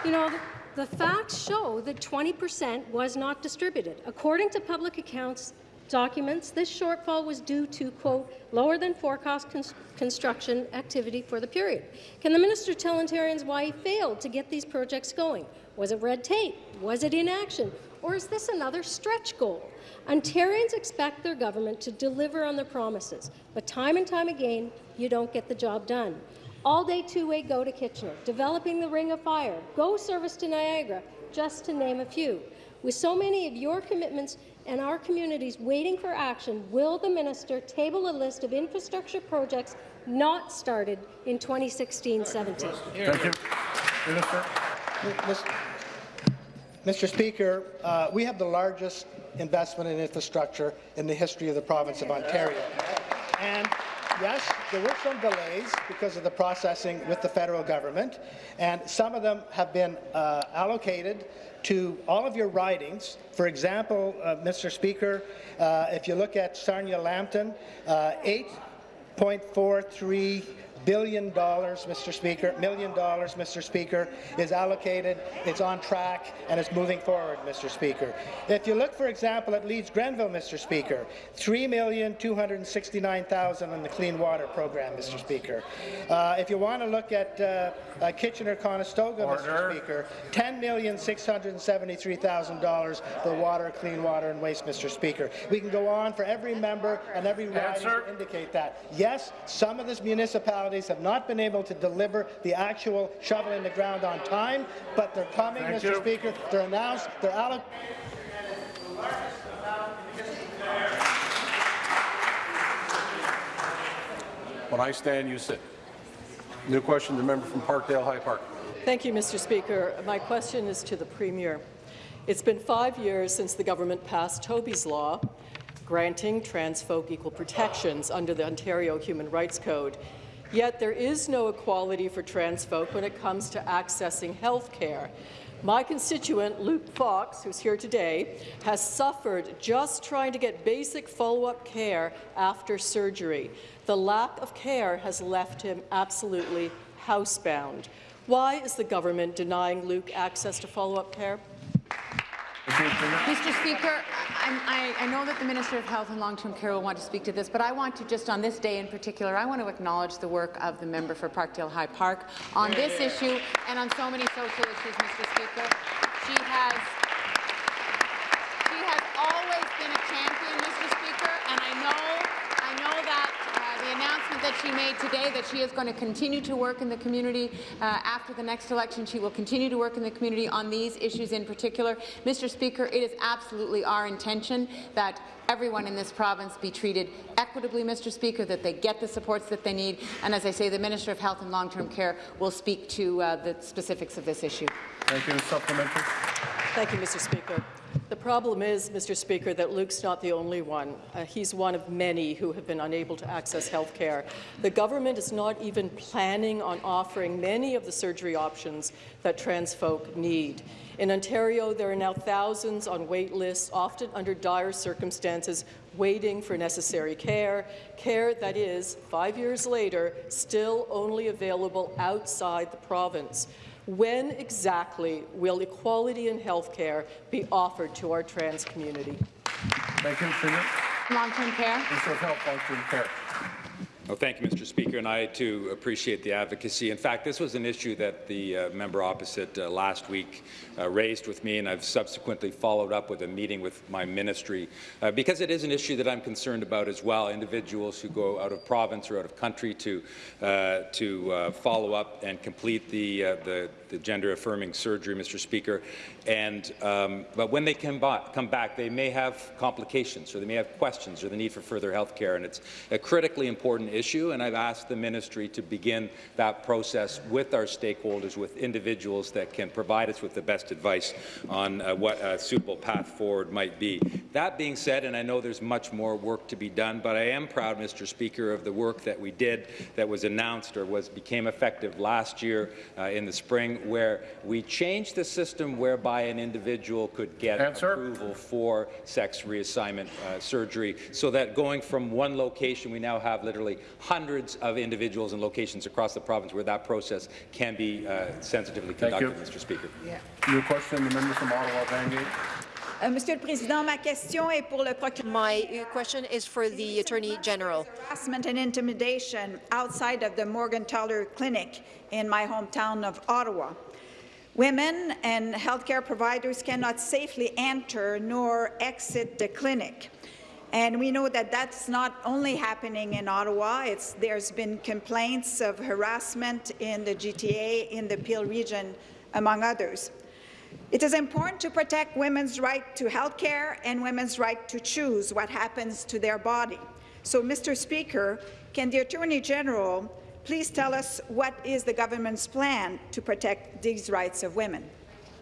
You know, the facts show that 20 percent was not distributed. According to public accounts documents, this shortfall was due to, quote, lower than forecast cons construction activity for the period. Can the minister tell Ontarians why he failed to get these projects going? Was it red tape? Was it inaction? Or is this another stretch goal? Ontarians expect their government to deliver on their promises, but time and time again, you don't get the job done. All-day two-way go to Kitchener, developing the Ring of Fire, go service to Niagara, just to name a few. With so many of your commitments and our communities waiting for action, will the minister table a list of infrastructure projects not started in 2016-17? Thank you. Minister. Mr. Speaker, uh, we have the largest investment in infrastructure in the history of the province of Ontario. And yes, there were some delays because of the processing with the federal government, and some of them have been uh, allocated to all of your ridings. For example, uh, Mr. Speaker, uh, if you look at Sarnia-Lambton, uh, 8.43 billion dollars, Mr. Speaker, million dollars, Mr. Speaker, is allocated, it's on track, and it's moving forward, Mr. Speaker. If you look, for example, at Leeds Grenville, Mr. Speaker, $3,269,000 in the Clean Water Program, Mr. Speaker. Uh, if you want to look at uh, uh, Kitchener-Conestoga, Mr. Speaker, $10,673,000 for water, clean water, and waste, Mr. Speaker. We can go on for every member and every riding to indicate that. Yes, some of these municipalities have not been able to deliver the actual shovel in the ground on time, but they're coming, Thank Mr. you. Speaker. They're announced. They're allocated. When I stand, you sit. New question, the member from Parkdale High Park. Thank you, Mr. Speaker. My question is to the Premier. It's been five years since the government passed Toby's Law, granting trans folk equal protections under the Ontario Human Rights Code. Yet there is no equality for trans folk when it comes to accessing health care. My constituent, Luke Fox, who's here today, has suffered just trying to get basic follow-up care after surgery. The lack of care has left him absolutely housebound. Why is the government denying Luke access to follow-up care? Mr. Speaker, I, I, I know that the Minister of Health and Long-Term Care will want to speak to this, but I want to just on this day in particular, I want to acknowledge the work of the member for Parkdale High Park on this issue and on so many social issues, Mr. Speaker. She has she has always been a champion, Mr. Speaker, and I know I know that uh, the announcement that she made today that she is going to continue to work in the community uh, after the next election. She will continue to work in the community on these issues in particular. Mr. Speaker, it is absolutely our intention that everyone in this province be treated equitably, Mr. Speaker, that they get the supports that they need. And as I say, the Minister of Health and Long-Term Care will speak to uh, the specifics of this issue. Thank you. Supplementary. Thank you, Mr. Speaker. The problem is, Mr. Speaker, that Luke's not the only one. Uh, he's one of many who have been unable to access health care. The government is not even planning on offering many of the surgery options that trans folk need. In Ontario, there are now thousands on wait lists, often under dire circumstances, waiting for necessary care, care that is, five years later, still only available outside the province. When exactly will equality in health care be offered to our trans community? Thank you, Premier. Long-term care. Minister of Health, Long-Term Care. Well, thank you, Mr. Speaker, and I too appreciate the advocacy. In fact, this was an issue that the uh, member opposite uh, last week uh, raised with me, and I've subsequently followed up with a meeting with my ministry uh, because it is an issue that I'm concerned about as well. Individuals who go out of province or out of country to uh, to uh, follow up and complete the the, the gender-affirming surgery, Mr. Speaker, and um, but when they come back, come back, they may have complications or they may have questions or the need for further health care, and it's a critically important issue, and I've asked the ministry to begin that process with our stakeholders, with individuals that can provide us with the best advice on uh, what a suitable path forward might be. That being said, and I know there's much more work to be done, but I am proud, Mr. Speaker, of the work that we did that was announced or was became effective last year uh, in the spring, where we changed the system whereby an individual could get Answer. approval for sex reassignment uh, surgery, so that going from one location, we now have literally hundreds of individuals and locations across the province where that process can be uh, sensitively Thank conducted, you. Mr. Speaker. Your question, the member from Ottawa, Vanier. Euh, Monsieur le Président, ma question est pour le procureur. My question is for the Attorney General. Harassment and intimidation outside of the Morgentaler Clinic in my hometown of Ottawa. Women and healthcare providers cannot safely enter nor exit the clinic. And we know that that's not only happening in Ottawa. It's, there's been complaints of harassment in the GTA, in the Peel region, among others. It is important to protect women's right to health care and women's right to choose what happens to their body. So, Mr. Speaker, can the Attorney General please tell us what is the government's plan to protect these rights of women?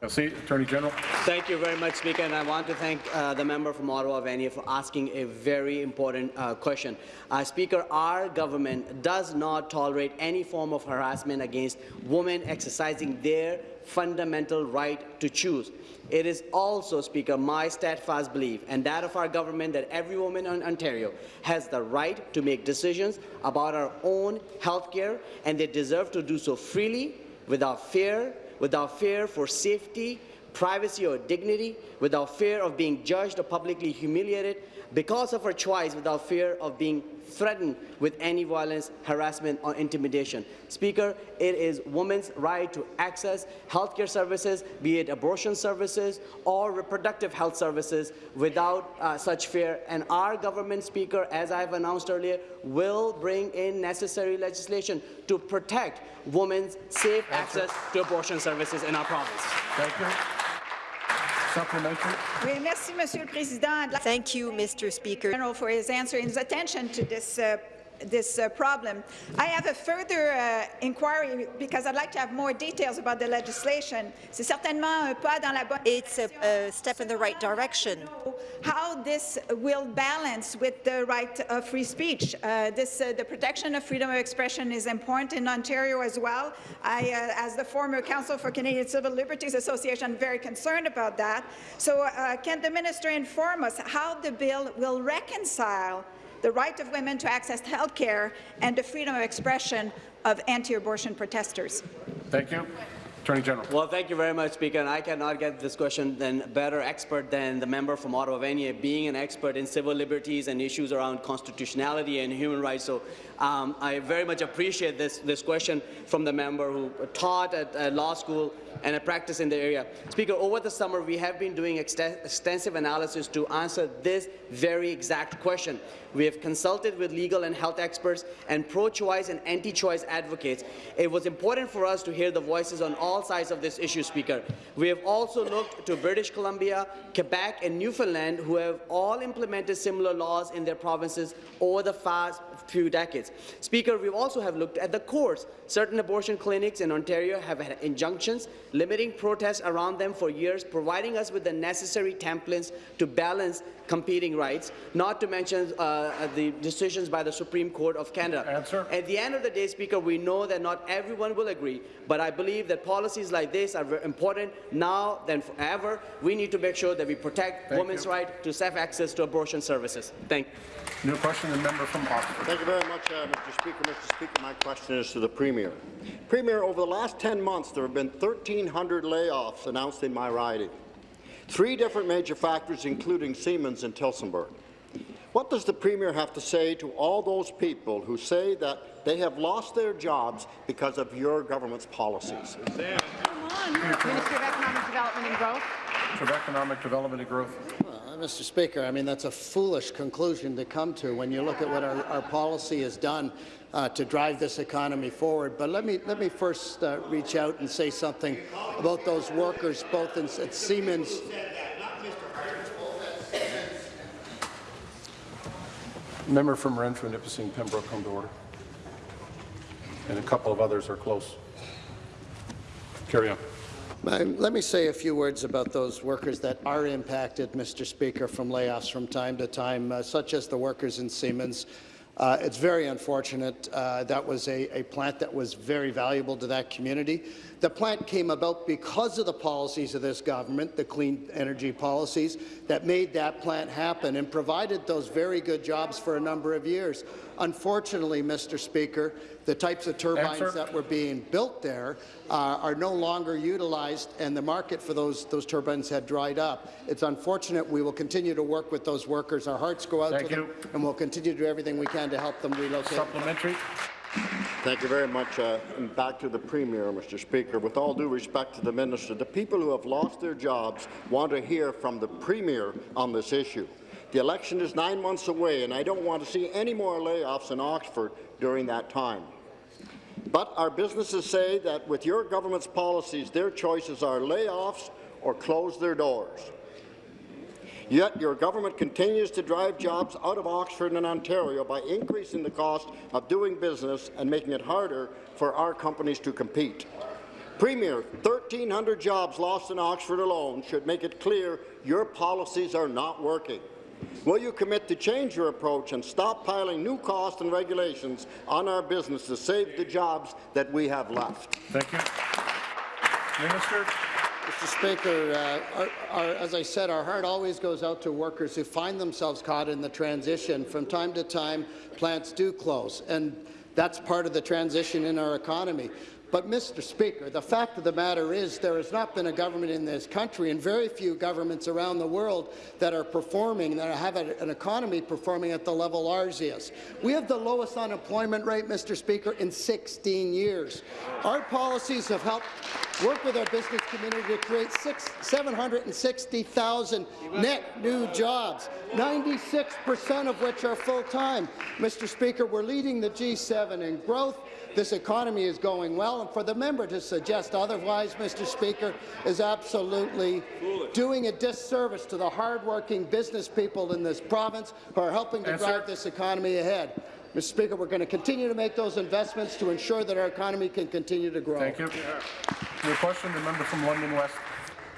See, Attorney General. Thank you very much, Speaker, and I want to thank uh, the member from Ottawa, Vanier, for asking a very important uh, question. Uh, Speaker, our government does not tolerate any form of harassment against women exercising their fundamental right to choose. It is also, Speaker, my steadfast belief and that of our government that every woman in Ontario has the right to make decisions about our own health care, and they deserve to do so freely, without fear, without fear for safety, privacy or dignity, without fear of being judged or publicly humiliated, because of her choice, without fear of being threatened with any violence, harassment, or intimidation. Speaker, it is women's right to access healthcare services, be it abortion services or reproductive health services, without uh, such fear. And our government, Speaker, as I have announced earlier, will bring in necessary legislation to protect women's safe access to abortion services in our province. Thank you. Supplementary. Oui, merci, Monsieur le Président. Thank you, Mr. Speaker. General, for his answer and his attention to this uh, this uh, problem. I have a further uh, inquiry because I'd like to have more details about the legislation. C'est certainement un pas dans la bonne It's a, a step in the right direction. how this will balance with the right of free speech. Uh, this, uh, the protection of freedom of expression is important in Ontario as well. I, uh, as the former counsel for Canadian Civil Liberties Association, I'm very concerned about that. So uh, can the minister inform us how the bill will reconcile the right of women to access health care and the freedom of expression of anti-abortion protesters? Thank you. Attorney General. Well, thank you very much, Speaker. And I cannot get this question than better expert than the member from Ottawa Vanier, being an expert in civil liberties and issues around constitutionality and human rights. So um, I very much appreciate this, this question from the member who taught at, at law school and a practice in the area. Speaker, over the summer, we have been doing extensive analysis to answer this very exact question. We have consulted with legal and health experts and pro-choice and anti-choice advocates. It was important for us to hear the voices on all sides of this issue, Speaker. We have also looked to British Columbia, Quebec, and Newfoundland, who have all implemented similar laws in their provinces over the past few decades. Speaker, we also have looked at the courts. Certain abortion clinics in Ontario have had injunctions limiting protests around them for years, providing us with the necessary templates to balance competing rights, not to mention uh, the decisions by the Supreme Court of Canada. Answer. At the end of the day, Speaker, we know that not everyone will agree, but I believe that policies like this are very important now than forever. We need to make sure that we protect Thank women's you. right to safe access to abortion services. Thank you. New question, the member from Oxford. Thank you very much, uh, Mr. Speaker. Mr. Speaker, my question is to the Premier. Premier, over the last 10 months, there have been 1,300 layoffs announced in my riding. Three different major factors, including Siemens and Tillsonburg. What does the Premier have to say to all those people who say that they have lost their jobs because of your government's policies? Minister of Economic Development and Growth. of Economic Development and Growth. Mr. Speaker, I mean, that's a foolish conclusion to come to when you look at what our, our policy has done uh, to drive this economy forward. But let me, let me first uh, reach out and say something about those workers, both in, at Siemens Member from Renfrew, Nipissing, Pembroke, come to order. And a couple of others are close. Carry on. Um, Let me say a few words about those workers that are impacted, Mr. Speaker, from layoffs from time to time, uh, such as the workers in Siemens. Uh, it's very unfortunate. Uh, that was a, a, plant that was very valuable to that community. The plant came about because of the policies of this government, the clean energy policies, that made that plant happen and provided those very good jobs for a number of years. Unfortunately, Mr. Speaker, the types of turbines Answer. that were being built there uh, are no longer utilized, and the market for those, those turbines had dried up. It's unfortunate. We will continue to work with those workers. Our hearts go out Thank to you. them, and we'll continue to do everything we can to help them relocate. Supplementary. Thank you very much. Uh, and back to the Premier, Mr. Speaker. With all due respect to the Minister, the people who have lost their jobs want to hear from the Premier on this issue. The election is nine months away, and I don't want to see any more layoffs in Oxford during that time. But our businesses say that with your government's policies, their choices are layoffs or close their doors. Yet your government continues to drive jobs out of Oxford and Ontario by increasing the cost of doing business and making it harder for our companies to compete. Premier, 1,300 jobs lost in Oxford alone should make it clear your policies are not working. Will you commit to change your approach and stop piling new costs and regulations on our business to save the jobs that we have left? Thank you. Minister. Mr. Speaker, uh, our, our, as I said, our heart always goes out to workers who find themselves caught in the transition. From time to time, plants do close, and that's part of the transition in our economy. But, Mr. Speaker, the fact of the matter is there has not been a government in this country and very few governments around the world that are performing, that have an economy performing at the level ours is. We have the lowest unemployment rate, Mr. Speaker, in 16 years. Our policies have helped work with our business community to create 760,000 net new jobs, 96% of which are full-time. Mr. Speaker, we're leading the G7 in growth. This economy is going well, and for the member to suggest otherwise, Mr. Speaker, is absolutely doing a disservice to the hardworking business people in this province who are helping to Answer. drive this economy ahead. Mr. Speaker, we're going to continue to make those investments to ensure that our economy can continue to grow. Thank you. Your question, the member from London West.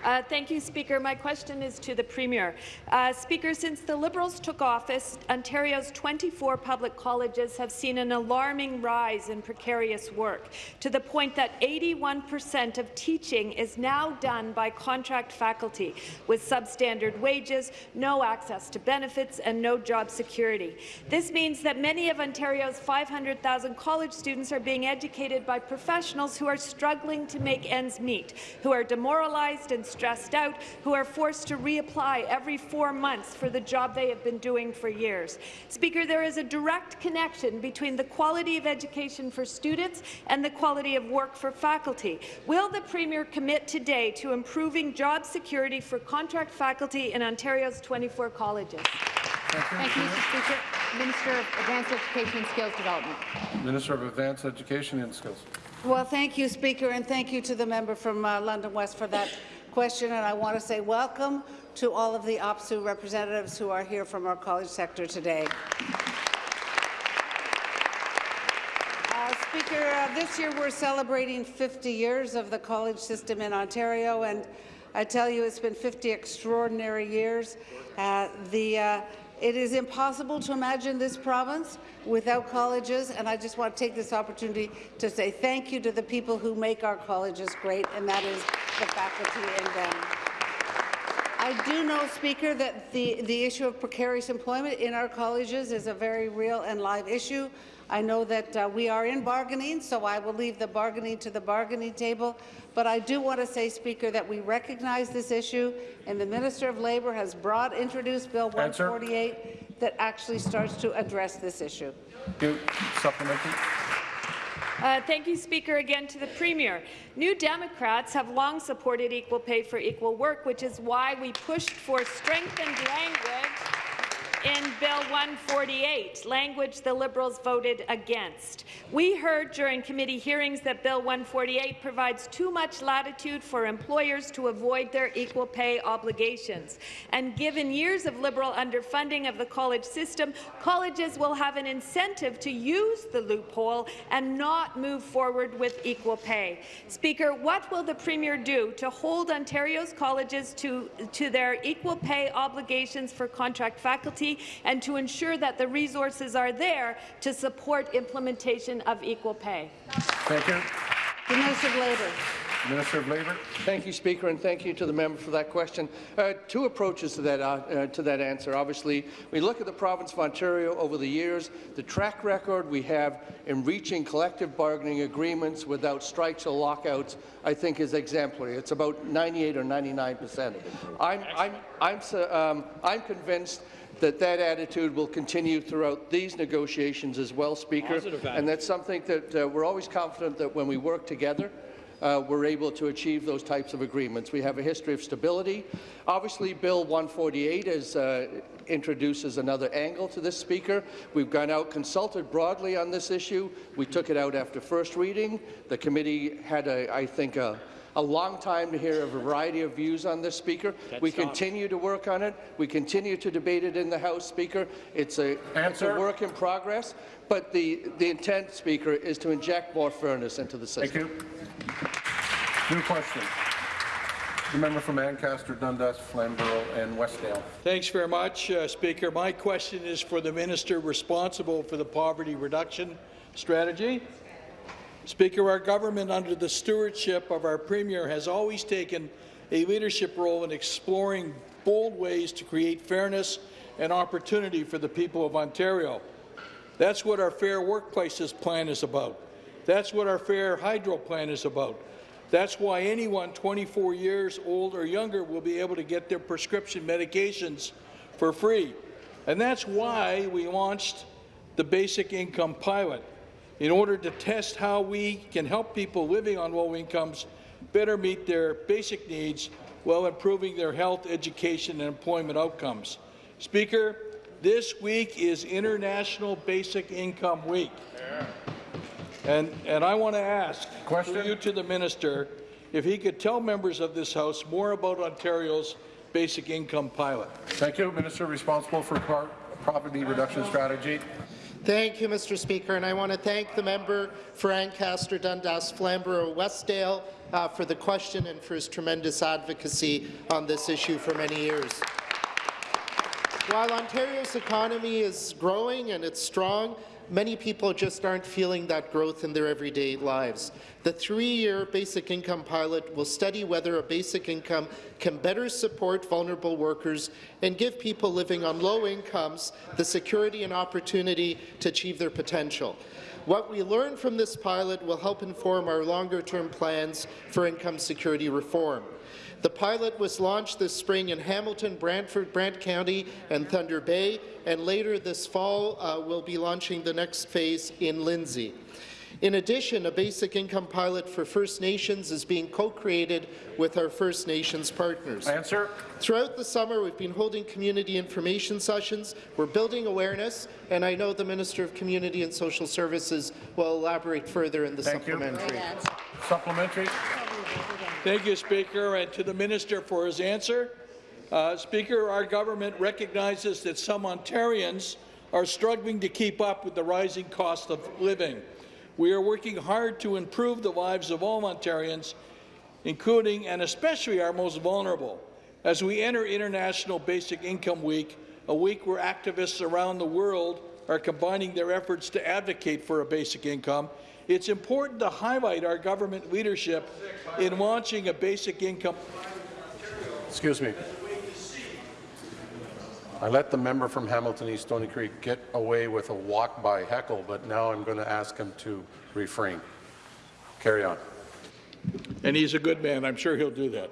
Uh, thank you, Speaker. My question is to the Premier. Uh, Speaker, since the Liberals took office, Ontario's 24 public colleges have seen an alarming rise in precarious work, to the point that 81 percent of teaching is now done by contract faculty, with substandard wages, no access to benefits, and no job security. This means that many of Ontario's 500,000 college students are being educated by professionals who are struggling to make ends meet, who are demoralized and stressed out, who are forced to reapply every four months for the job they have been doing for years. Speaker, there is a direct connection between the quality of education for students and the quality of work for faculty. Will the Premier commit today to improving job security for contract faculty in Ontario's 24 colleges? Thank you, Mr. Speaker. Minister of Advanced Education and Skills Development. Minister of Advanced Education and Skills. Well, thank you, Speaker, and thank you to the member from uh, London West for that question. And I want to say welcome to all of the OPSEU representatives who are here from our college sector today. Uh, Speaker, uh, this year we're celebrating 50 years of the college system in Ontario, and I tell you it's been 50 extraordinary years. Uh, the, uh, it is impossible to imagine this province without colleges, and I just want to take this opportunity to say thank you to the people who make our colleges great, and that is the faculty and them. I do know, Speaker, that the, the issue of precarious employment in our colleges is a very real and live issue. I know that uh, we are in bargaining, so I will leave the bargaining to the bargaining table. But I do want to say, Speaker, that we recognize this issue, and the Minister of Labour has brought, introduced Bill 148 that actually starts to address this issue. You, supplementary. Uh, thank you, Speaker, again to the Premier. New Democrats have long supported equal pay for equal work, which is why we pushed for strengthened language in Bill 148, language the Liberals voted against. We heard during committee hearings that Bill 148 provides too much latitude for employers to avoid their equal pay obligations. And given years of Liberal underfunding of the college system, colleges will have an incentive to use the loophole and not move forward with equal pay. Speaker, what will the Premier do to hold Ontario's colleges to, to their equal pay obligations for contract faculty and to ensure that the resources are there to support implementation of equal pay. Thank you. The Minister of Labour. Minister of Labour. Thank you, Speaker, and thank you to the member for that question. Uh, two approaches to that, uh, uh, to that answer. Obviously, we look at the province of Ontario over the years, the track record we have in reaching collective bargaining agreements without strikes or lockouts, I think is exemplary. It's about 98 or 99 percent. I'm, I'm, I'm, um, I'm convinced that that attitude will continue throughout these negotiations as well, Speaker. And that's something that uh, we're always confident that when we work together, uh, we're able to achieve those types of agreements. We have a history of stability. Obviously, Bill 148 is, uh, introduces another angle to this, Speaker. We've gone out, consulted broadly on this issue. We took it out after first reading. The committee had, a, I think, a, a long time to hear a variety of views on this, Speaker. we continue to work on it. We continue to debate it in the House, Speaker. It's a, it's a work in progress, but the, the intent, Speaker, is to inject more fairness into the system. Thank you. New question. The member from Ancaster, Dundas, Flamborough, and Westdale. Thanks very much, uh, Speaker. My question is for the minister responsible for the poverty reduction strategy. Speaker, our government, under the stewardship of our Premier, has always taken a leadership role in exploring bold ways to create fairness and opportunity for the people of Ontario. That's what our Fair Workplaces plan is about. That's what our Fair Hydro plan is about. That's why anyone 24 years old or younger will be able to get their prescription medications for free. And that's why we launched the Basic Income Pilot, in order to test how we can help people living on low incomes better meet their basic needs while improving their health, education, and employment outcomes. Speaker, this week is International Basic Income Week. And, and I want to ask Question? you to the minister if he could tell members of this House more about Ontario's basic income pilot. Thank you. Minister responsible for poverty reduction strategy. Thank you, Mr. Speaker, and I want to thank the member for Ancaster, Dundas, Flamborough, Westdale uh, for the question and for his tremendous advocacy on this issue for many years. While Ontario's economy is growing and it's strong, many people just aren't feeling that growth in their everyday lives. The three-year basic income pilot will study whether a basic income can better support vulnerable workers and give people living on low incomes the security and opportunity to achieve their potential. What we learn from this pilot will help inform our longer-term plans for income security reform. The pilot was launched this spring in Hamilton, Brantford, Brant County, and Thunder Bay, and later this fall uh, we'll be launching the next phase in Lindsay. In addition, a basic income pilot for First Nations is being co-created with our First Nations partners. Answer. Throughout the summer, we've been holding community information sessions. We're building awareness, and I know the Minister of Community and Social Services will elaborate further in the Thank you. supplementary. Supplementary. Thank you, Speaker, and to the minister for his answer. Uh, Speaker, our government recognizes that some Ontarians are struggling to keep up with the rising cost of living. We are working hard to improve the lives of all Ontarians, including and especially our most vulnerable. As we enter International Basic Income Week, a week where activists around the world are combining their efforts to advocate for a basic income, it's important to highlight our government leadership in launching a basic income. Excuse me. I let the member from Hamilton East Stony Creek get away with a walk-by heckle, but now I'm going to ask him to refrain. Carry on. And he's a good man. I'm sure he'll do that.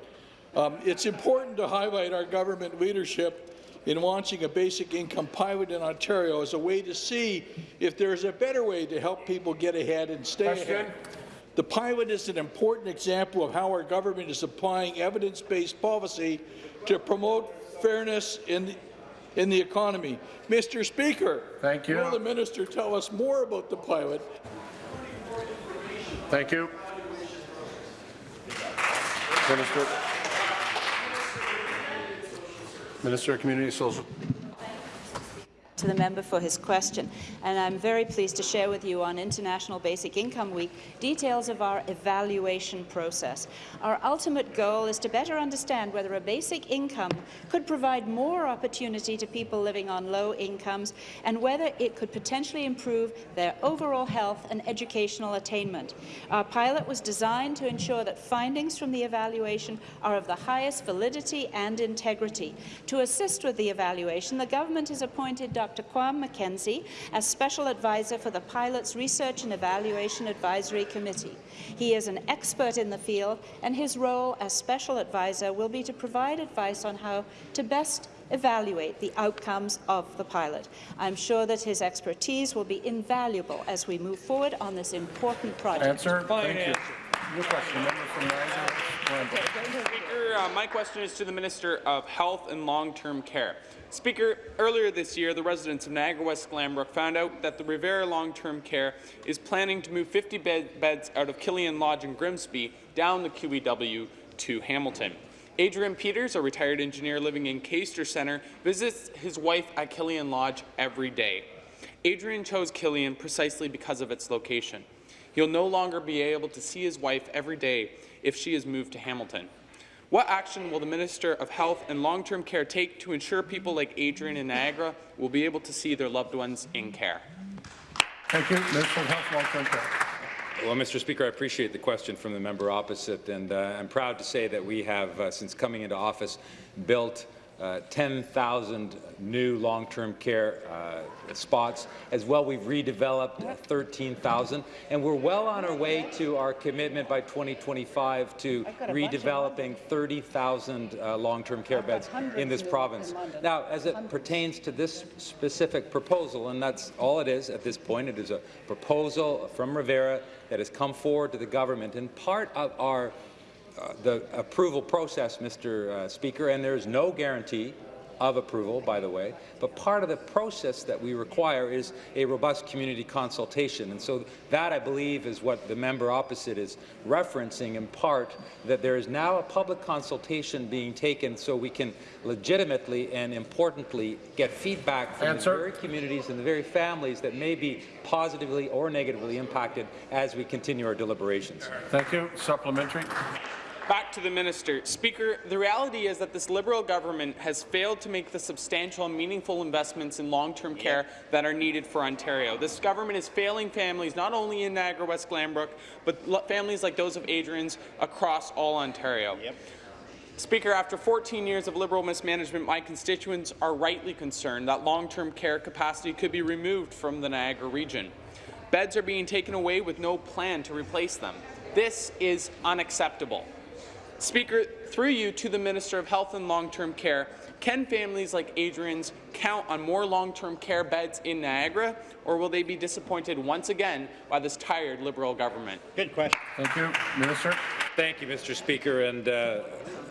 Um, it's important to highlight our government leadership in launching a basic income pilot in Ontario as a way to see if there's a better way to help people get ahead and stay Question. ahead. The pilot is an important example of how our government is applying evidence-based policy to promote fairness in the, in the economy. Mr. Speaker, Thank you. will the minister tell us more about the pilot? Thank you. Minister. Minister of Community Social. To the member for his question, and I'm very pleased to share with you on International Basic Income Week details of our evaluation process. Our ultimate goal is to better understand whether a basic income could provide more opportunity to people living on low incomes and whether it could potentially improve their overall health and educational attainment. Our pilot was designed to ensure that findings from the evaluation are of the highest validity and integrity. To assist with the evaluation, the government has appointed Dr. Dr. Kwame McKenzie as Special Advisor for the Pilot's Research and Evaluation Advisory Committee. He is an expert in the field, and his role as Special Advisor will be to provide advice on how to best evaluate the outcomes of the pilot. I'm sure that his expertise will be invaluable as we move forward on this important project. Answer. Thank you. Your question, member from. Speaker, uh, my question is to the Minister of Health and Long-Term Care. Speaker, earlier this year, the residents of Niagara West Glanbrook found out that the Revera Long-Term Care is planning to move 50 bed beds out of Kilean Lodge in Grimsby down the QEW to Hamilton. Adrian Peters, a retired engineer living in Caistor Centre, visits his wife at Kilean Lodge every day. Adrian chose Kilean precisely because of its location. He'll no longer be able to see his wife every day if she is moved to Hamilton. What action will the Minister of Health and Long-Term Care take to ensure people like Adrian in Niagara will be able to see their loved ones in care? Thank you. Minister of Health, Long-Term Care. Well, Mr. Speaker, I appreciate the question from the member opposite, and uh, I'm proud to say that we have, uh, since coming into office, built uh, 10,000 new long-term care uh, spots. As well, we've redeveloped 13,000, and we're well on our way to our commitment by 2025 to redeveloping 30,000 uh, long-term care beds in this province. Now, as it pertains to this specific proposal, and that's all it is at this point, it is a proposal from Revera that has come forward to the government, and part of our uh, the approval process, Mr. Uh, Speaker, and there is no guarantee of approval, by the way, but part of the process that we require is a robust community consultation. And so that, I believe, is what the member opposite is referencing in part, that there is now a public consultation being taken so we can legitimately and importantly get feedback from Answer. the very communities and the very families that may be positively or negatively impacted as we continue our deliberations. Thank you. Supplementary. Back to the minister. Speaker, the reality is that this Liberal government has failed to make the substantial and meaningful investments in long-term care that are needed for Ontario. This government is failing families not only in Niagara West Glanbrook, but families like those of Adrian's across all Ontario. Speaker, after 14 years of Liberal mismanagement, my constituents are rightly concerned that long-term care capacity could be removed from the Niagara region. Beds are being taken away with no plan to replace them. This is unacceptable. Speaker, through you to the Minister of Health and Long-Term Care, can families like Adrian's count on more long-term care beds in Niagara, or will they be disappointed once again by this tired Liberal government? Good question. Thank you. Minister. Thank you, Mr. Speaker. And uh,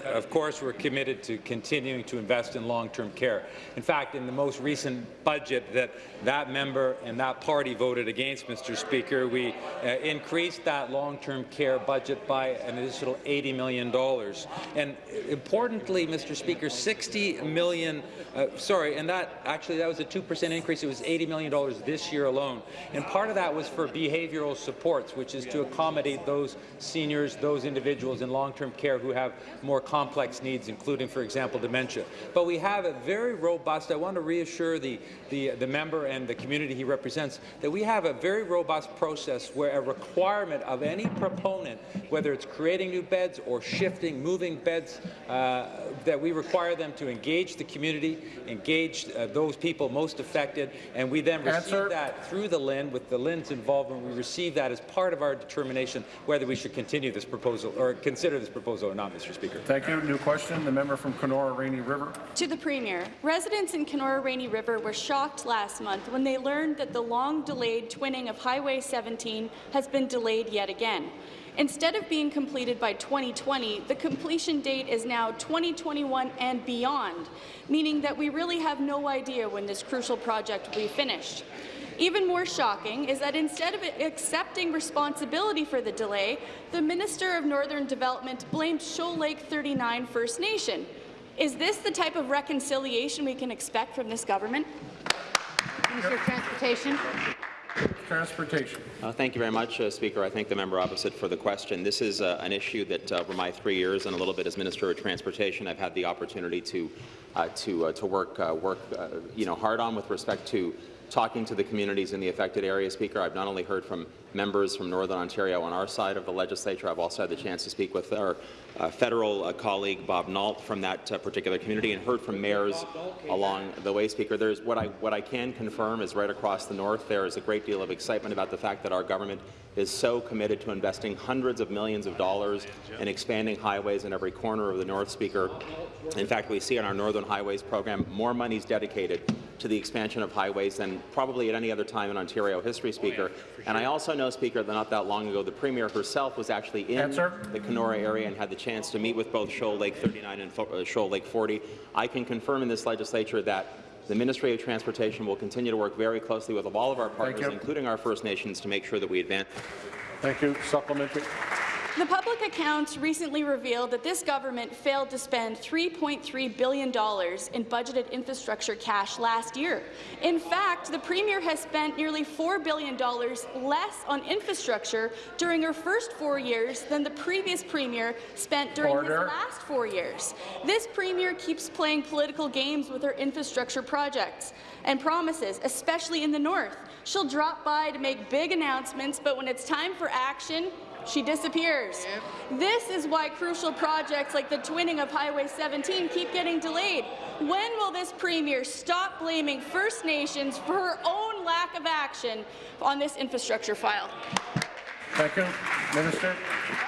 of course, we're committed to continuing to invest in long-term care. In fact, in the most recent budget that that member and that party voted against, Mr. Speaker, we uh, increased that long-term care budget by an additional $80 million. And importantly, Mr. Speaker, 60 million, uh, sorry, and that actually that was a 2% increase. It was $80 million this year alone. And part of that was for behavioral supports, which is to accommodate those seniors, those individuals in long-term care who have more complex needs, including, for example, dementia. But we have a very robust, I want to reassure the, the, the member and the community he represents, that we have a very robust process where a requirement of any proponent, whether it's creating new beds or shifting, moving beds, uh, that we require them to engage the community, engage uh, those people most affected, and we then receive Answer. that through the LHIN. With the LHIN's involvement, we receive that as part of our determination whether we should continue this proposal or consider this proposal or not, Mr. Speaker. Thank you. New question. The member from Kenora Rainy River. To the Premier, residents in Kenora Rainy River were shocked last month when they learned that the long-delayed twinning of Highway 17 has been delayed yet again. Instead of being completed by 2020, the completion date is now 2021 and beyond, meaning that we really have no idea when this crucial project will be finished. Even more shocking is that instead of accepting responsibility for the delay, the Minister of Northern Development blamed Shoal Lake 39 First Nation. Is this the type of reconciliation we can expect from this government? Minister of Transportation. Transportation. Uh, thank you very much, uh, Speaker. I thank the member opposite for the question. This is uh, an issue that, uh, over my three years and a little bit as Minister of Transportation, I've had the opportunity to uh, to uh, to work work you know hard on with respect to talking to the communities in the affected area. Speaker, I've not only heard from members from Northern Ontario on our side of the legislature, I've also had the chance to speak with our uh, federal uh, colleague Bob Nault from that uh, particular community and heard from mayors along the way. Speaker, there's what I what I can confirm is right across the north there is a great deal of excitement about the fact that our government is so committed to investing hundreds of millions of dollars in expanding highways in every corner of the North, Speaker. In fact, we see in our Northern Highways program more money is dedicated to the expansion of highways than probably at any other time in Ontario history, Speaker. And I also know, Speaker, that not that long ago, the Premier herself was actually in Answer. the Kenora area and had the chance to meet with both Shoal Lake 39 and uh, Shoal Lake 40. I can confirm in this legislature that the Ministry of Transportation will continue to work very closely with all of our partners, including our First Nations, to make sure that we advance. Thank you. Supplementary. The public accounts recently revealed that this government failed to spend $3.3 billion in budgeted infrastructure cash last year. In fact, the Premier has spent nearly $4 billion less on infrastructure during her first four years than the previous Premier spent during Order. his last four years. This Premier keeps playing political games with her infrastructure projects and promises, especially in the north. She'll drop by to make big announcements, but when it's time for action, she disappears. This is why crucial projects like the twinning of Highway 17 keep getting delayed. When will this Premier stop blaming First Nations for her own lack of action on this infrastructure file? Thank you. Minister.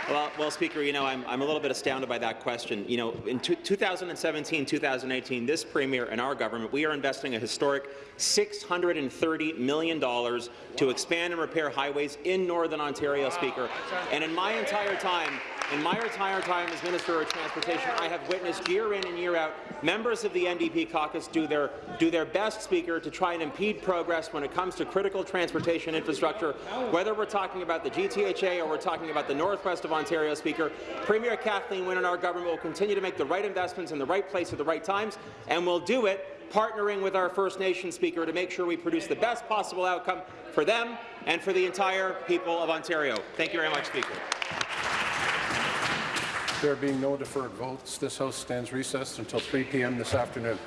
Well, well, Speaker, you know, I'm, I'm a little bit astounded by that question. You know, in 2017, 2018, this Premier and our government, we are investing a historic $630 million to expand and repair highways in Northern Ontario, Speaker. And in my entire time, In my entire time as Minister of Transportation, I have witnessed year in and year out members of the NDP caucus do their, do their best, Speaker, to try and impede progress when it comes to critical transportation infrastructure, whether we're talking about the GTHA or we're talking about the northwest of Ontario, Speaker. Premier Kathleen Wynne and our government will continue to make the right investments in the right place at the right times, and we'll do it partnering with our First Nation Speaker to make sure we produce the best possible outcome for them and for the entire people of Ontario. Thank you very much, Speaker. There being no deferred votes, this House stands recessed until 3 p.m. this afternoon.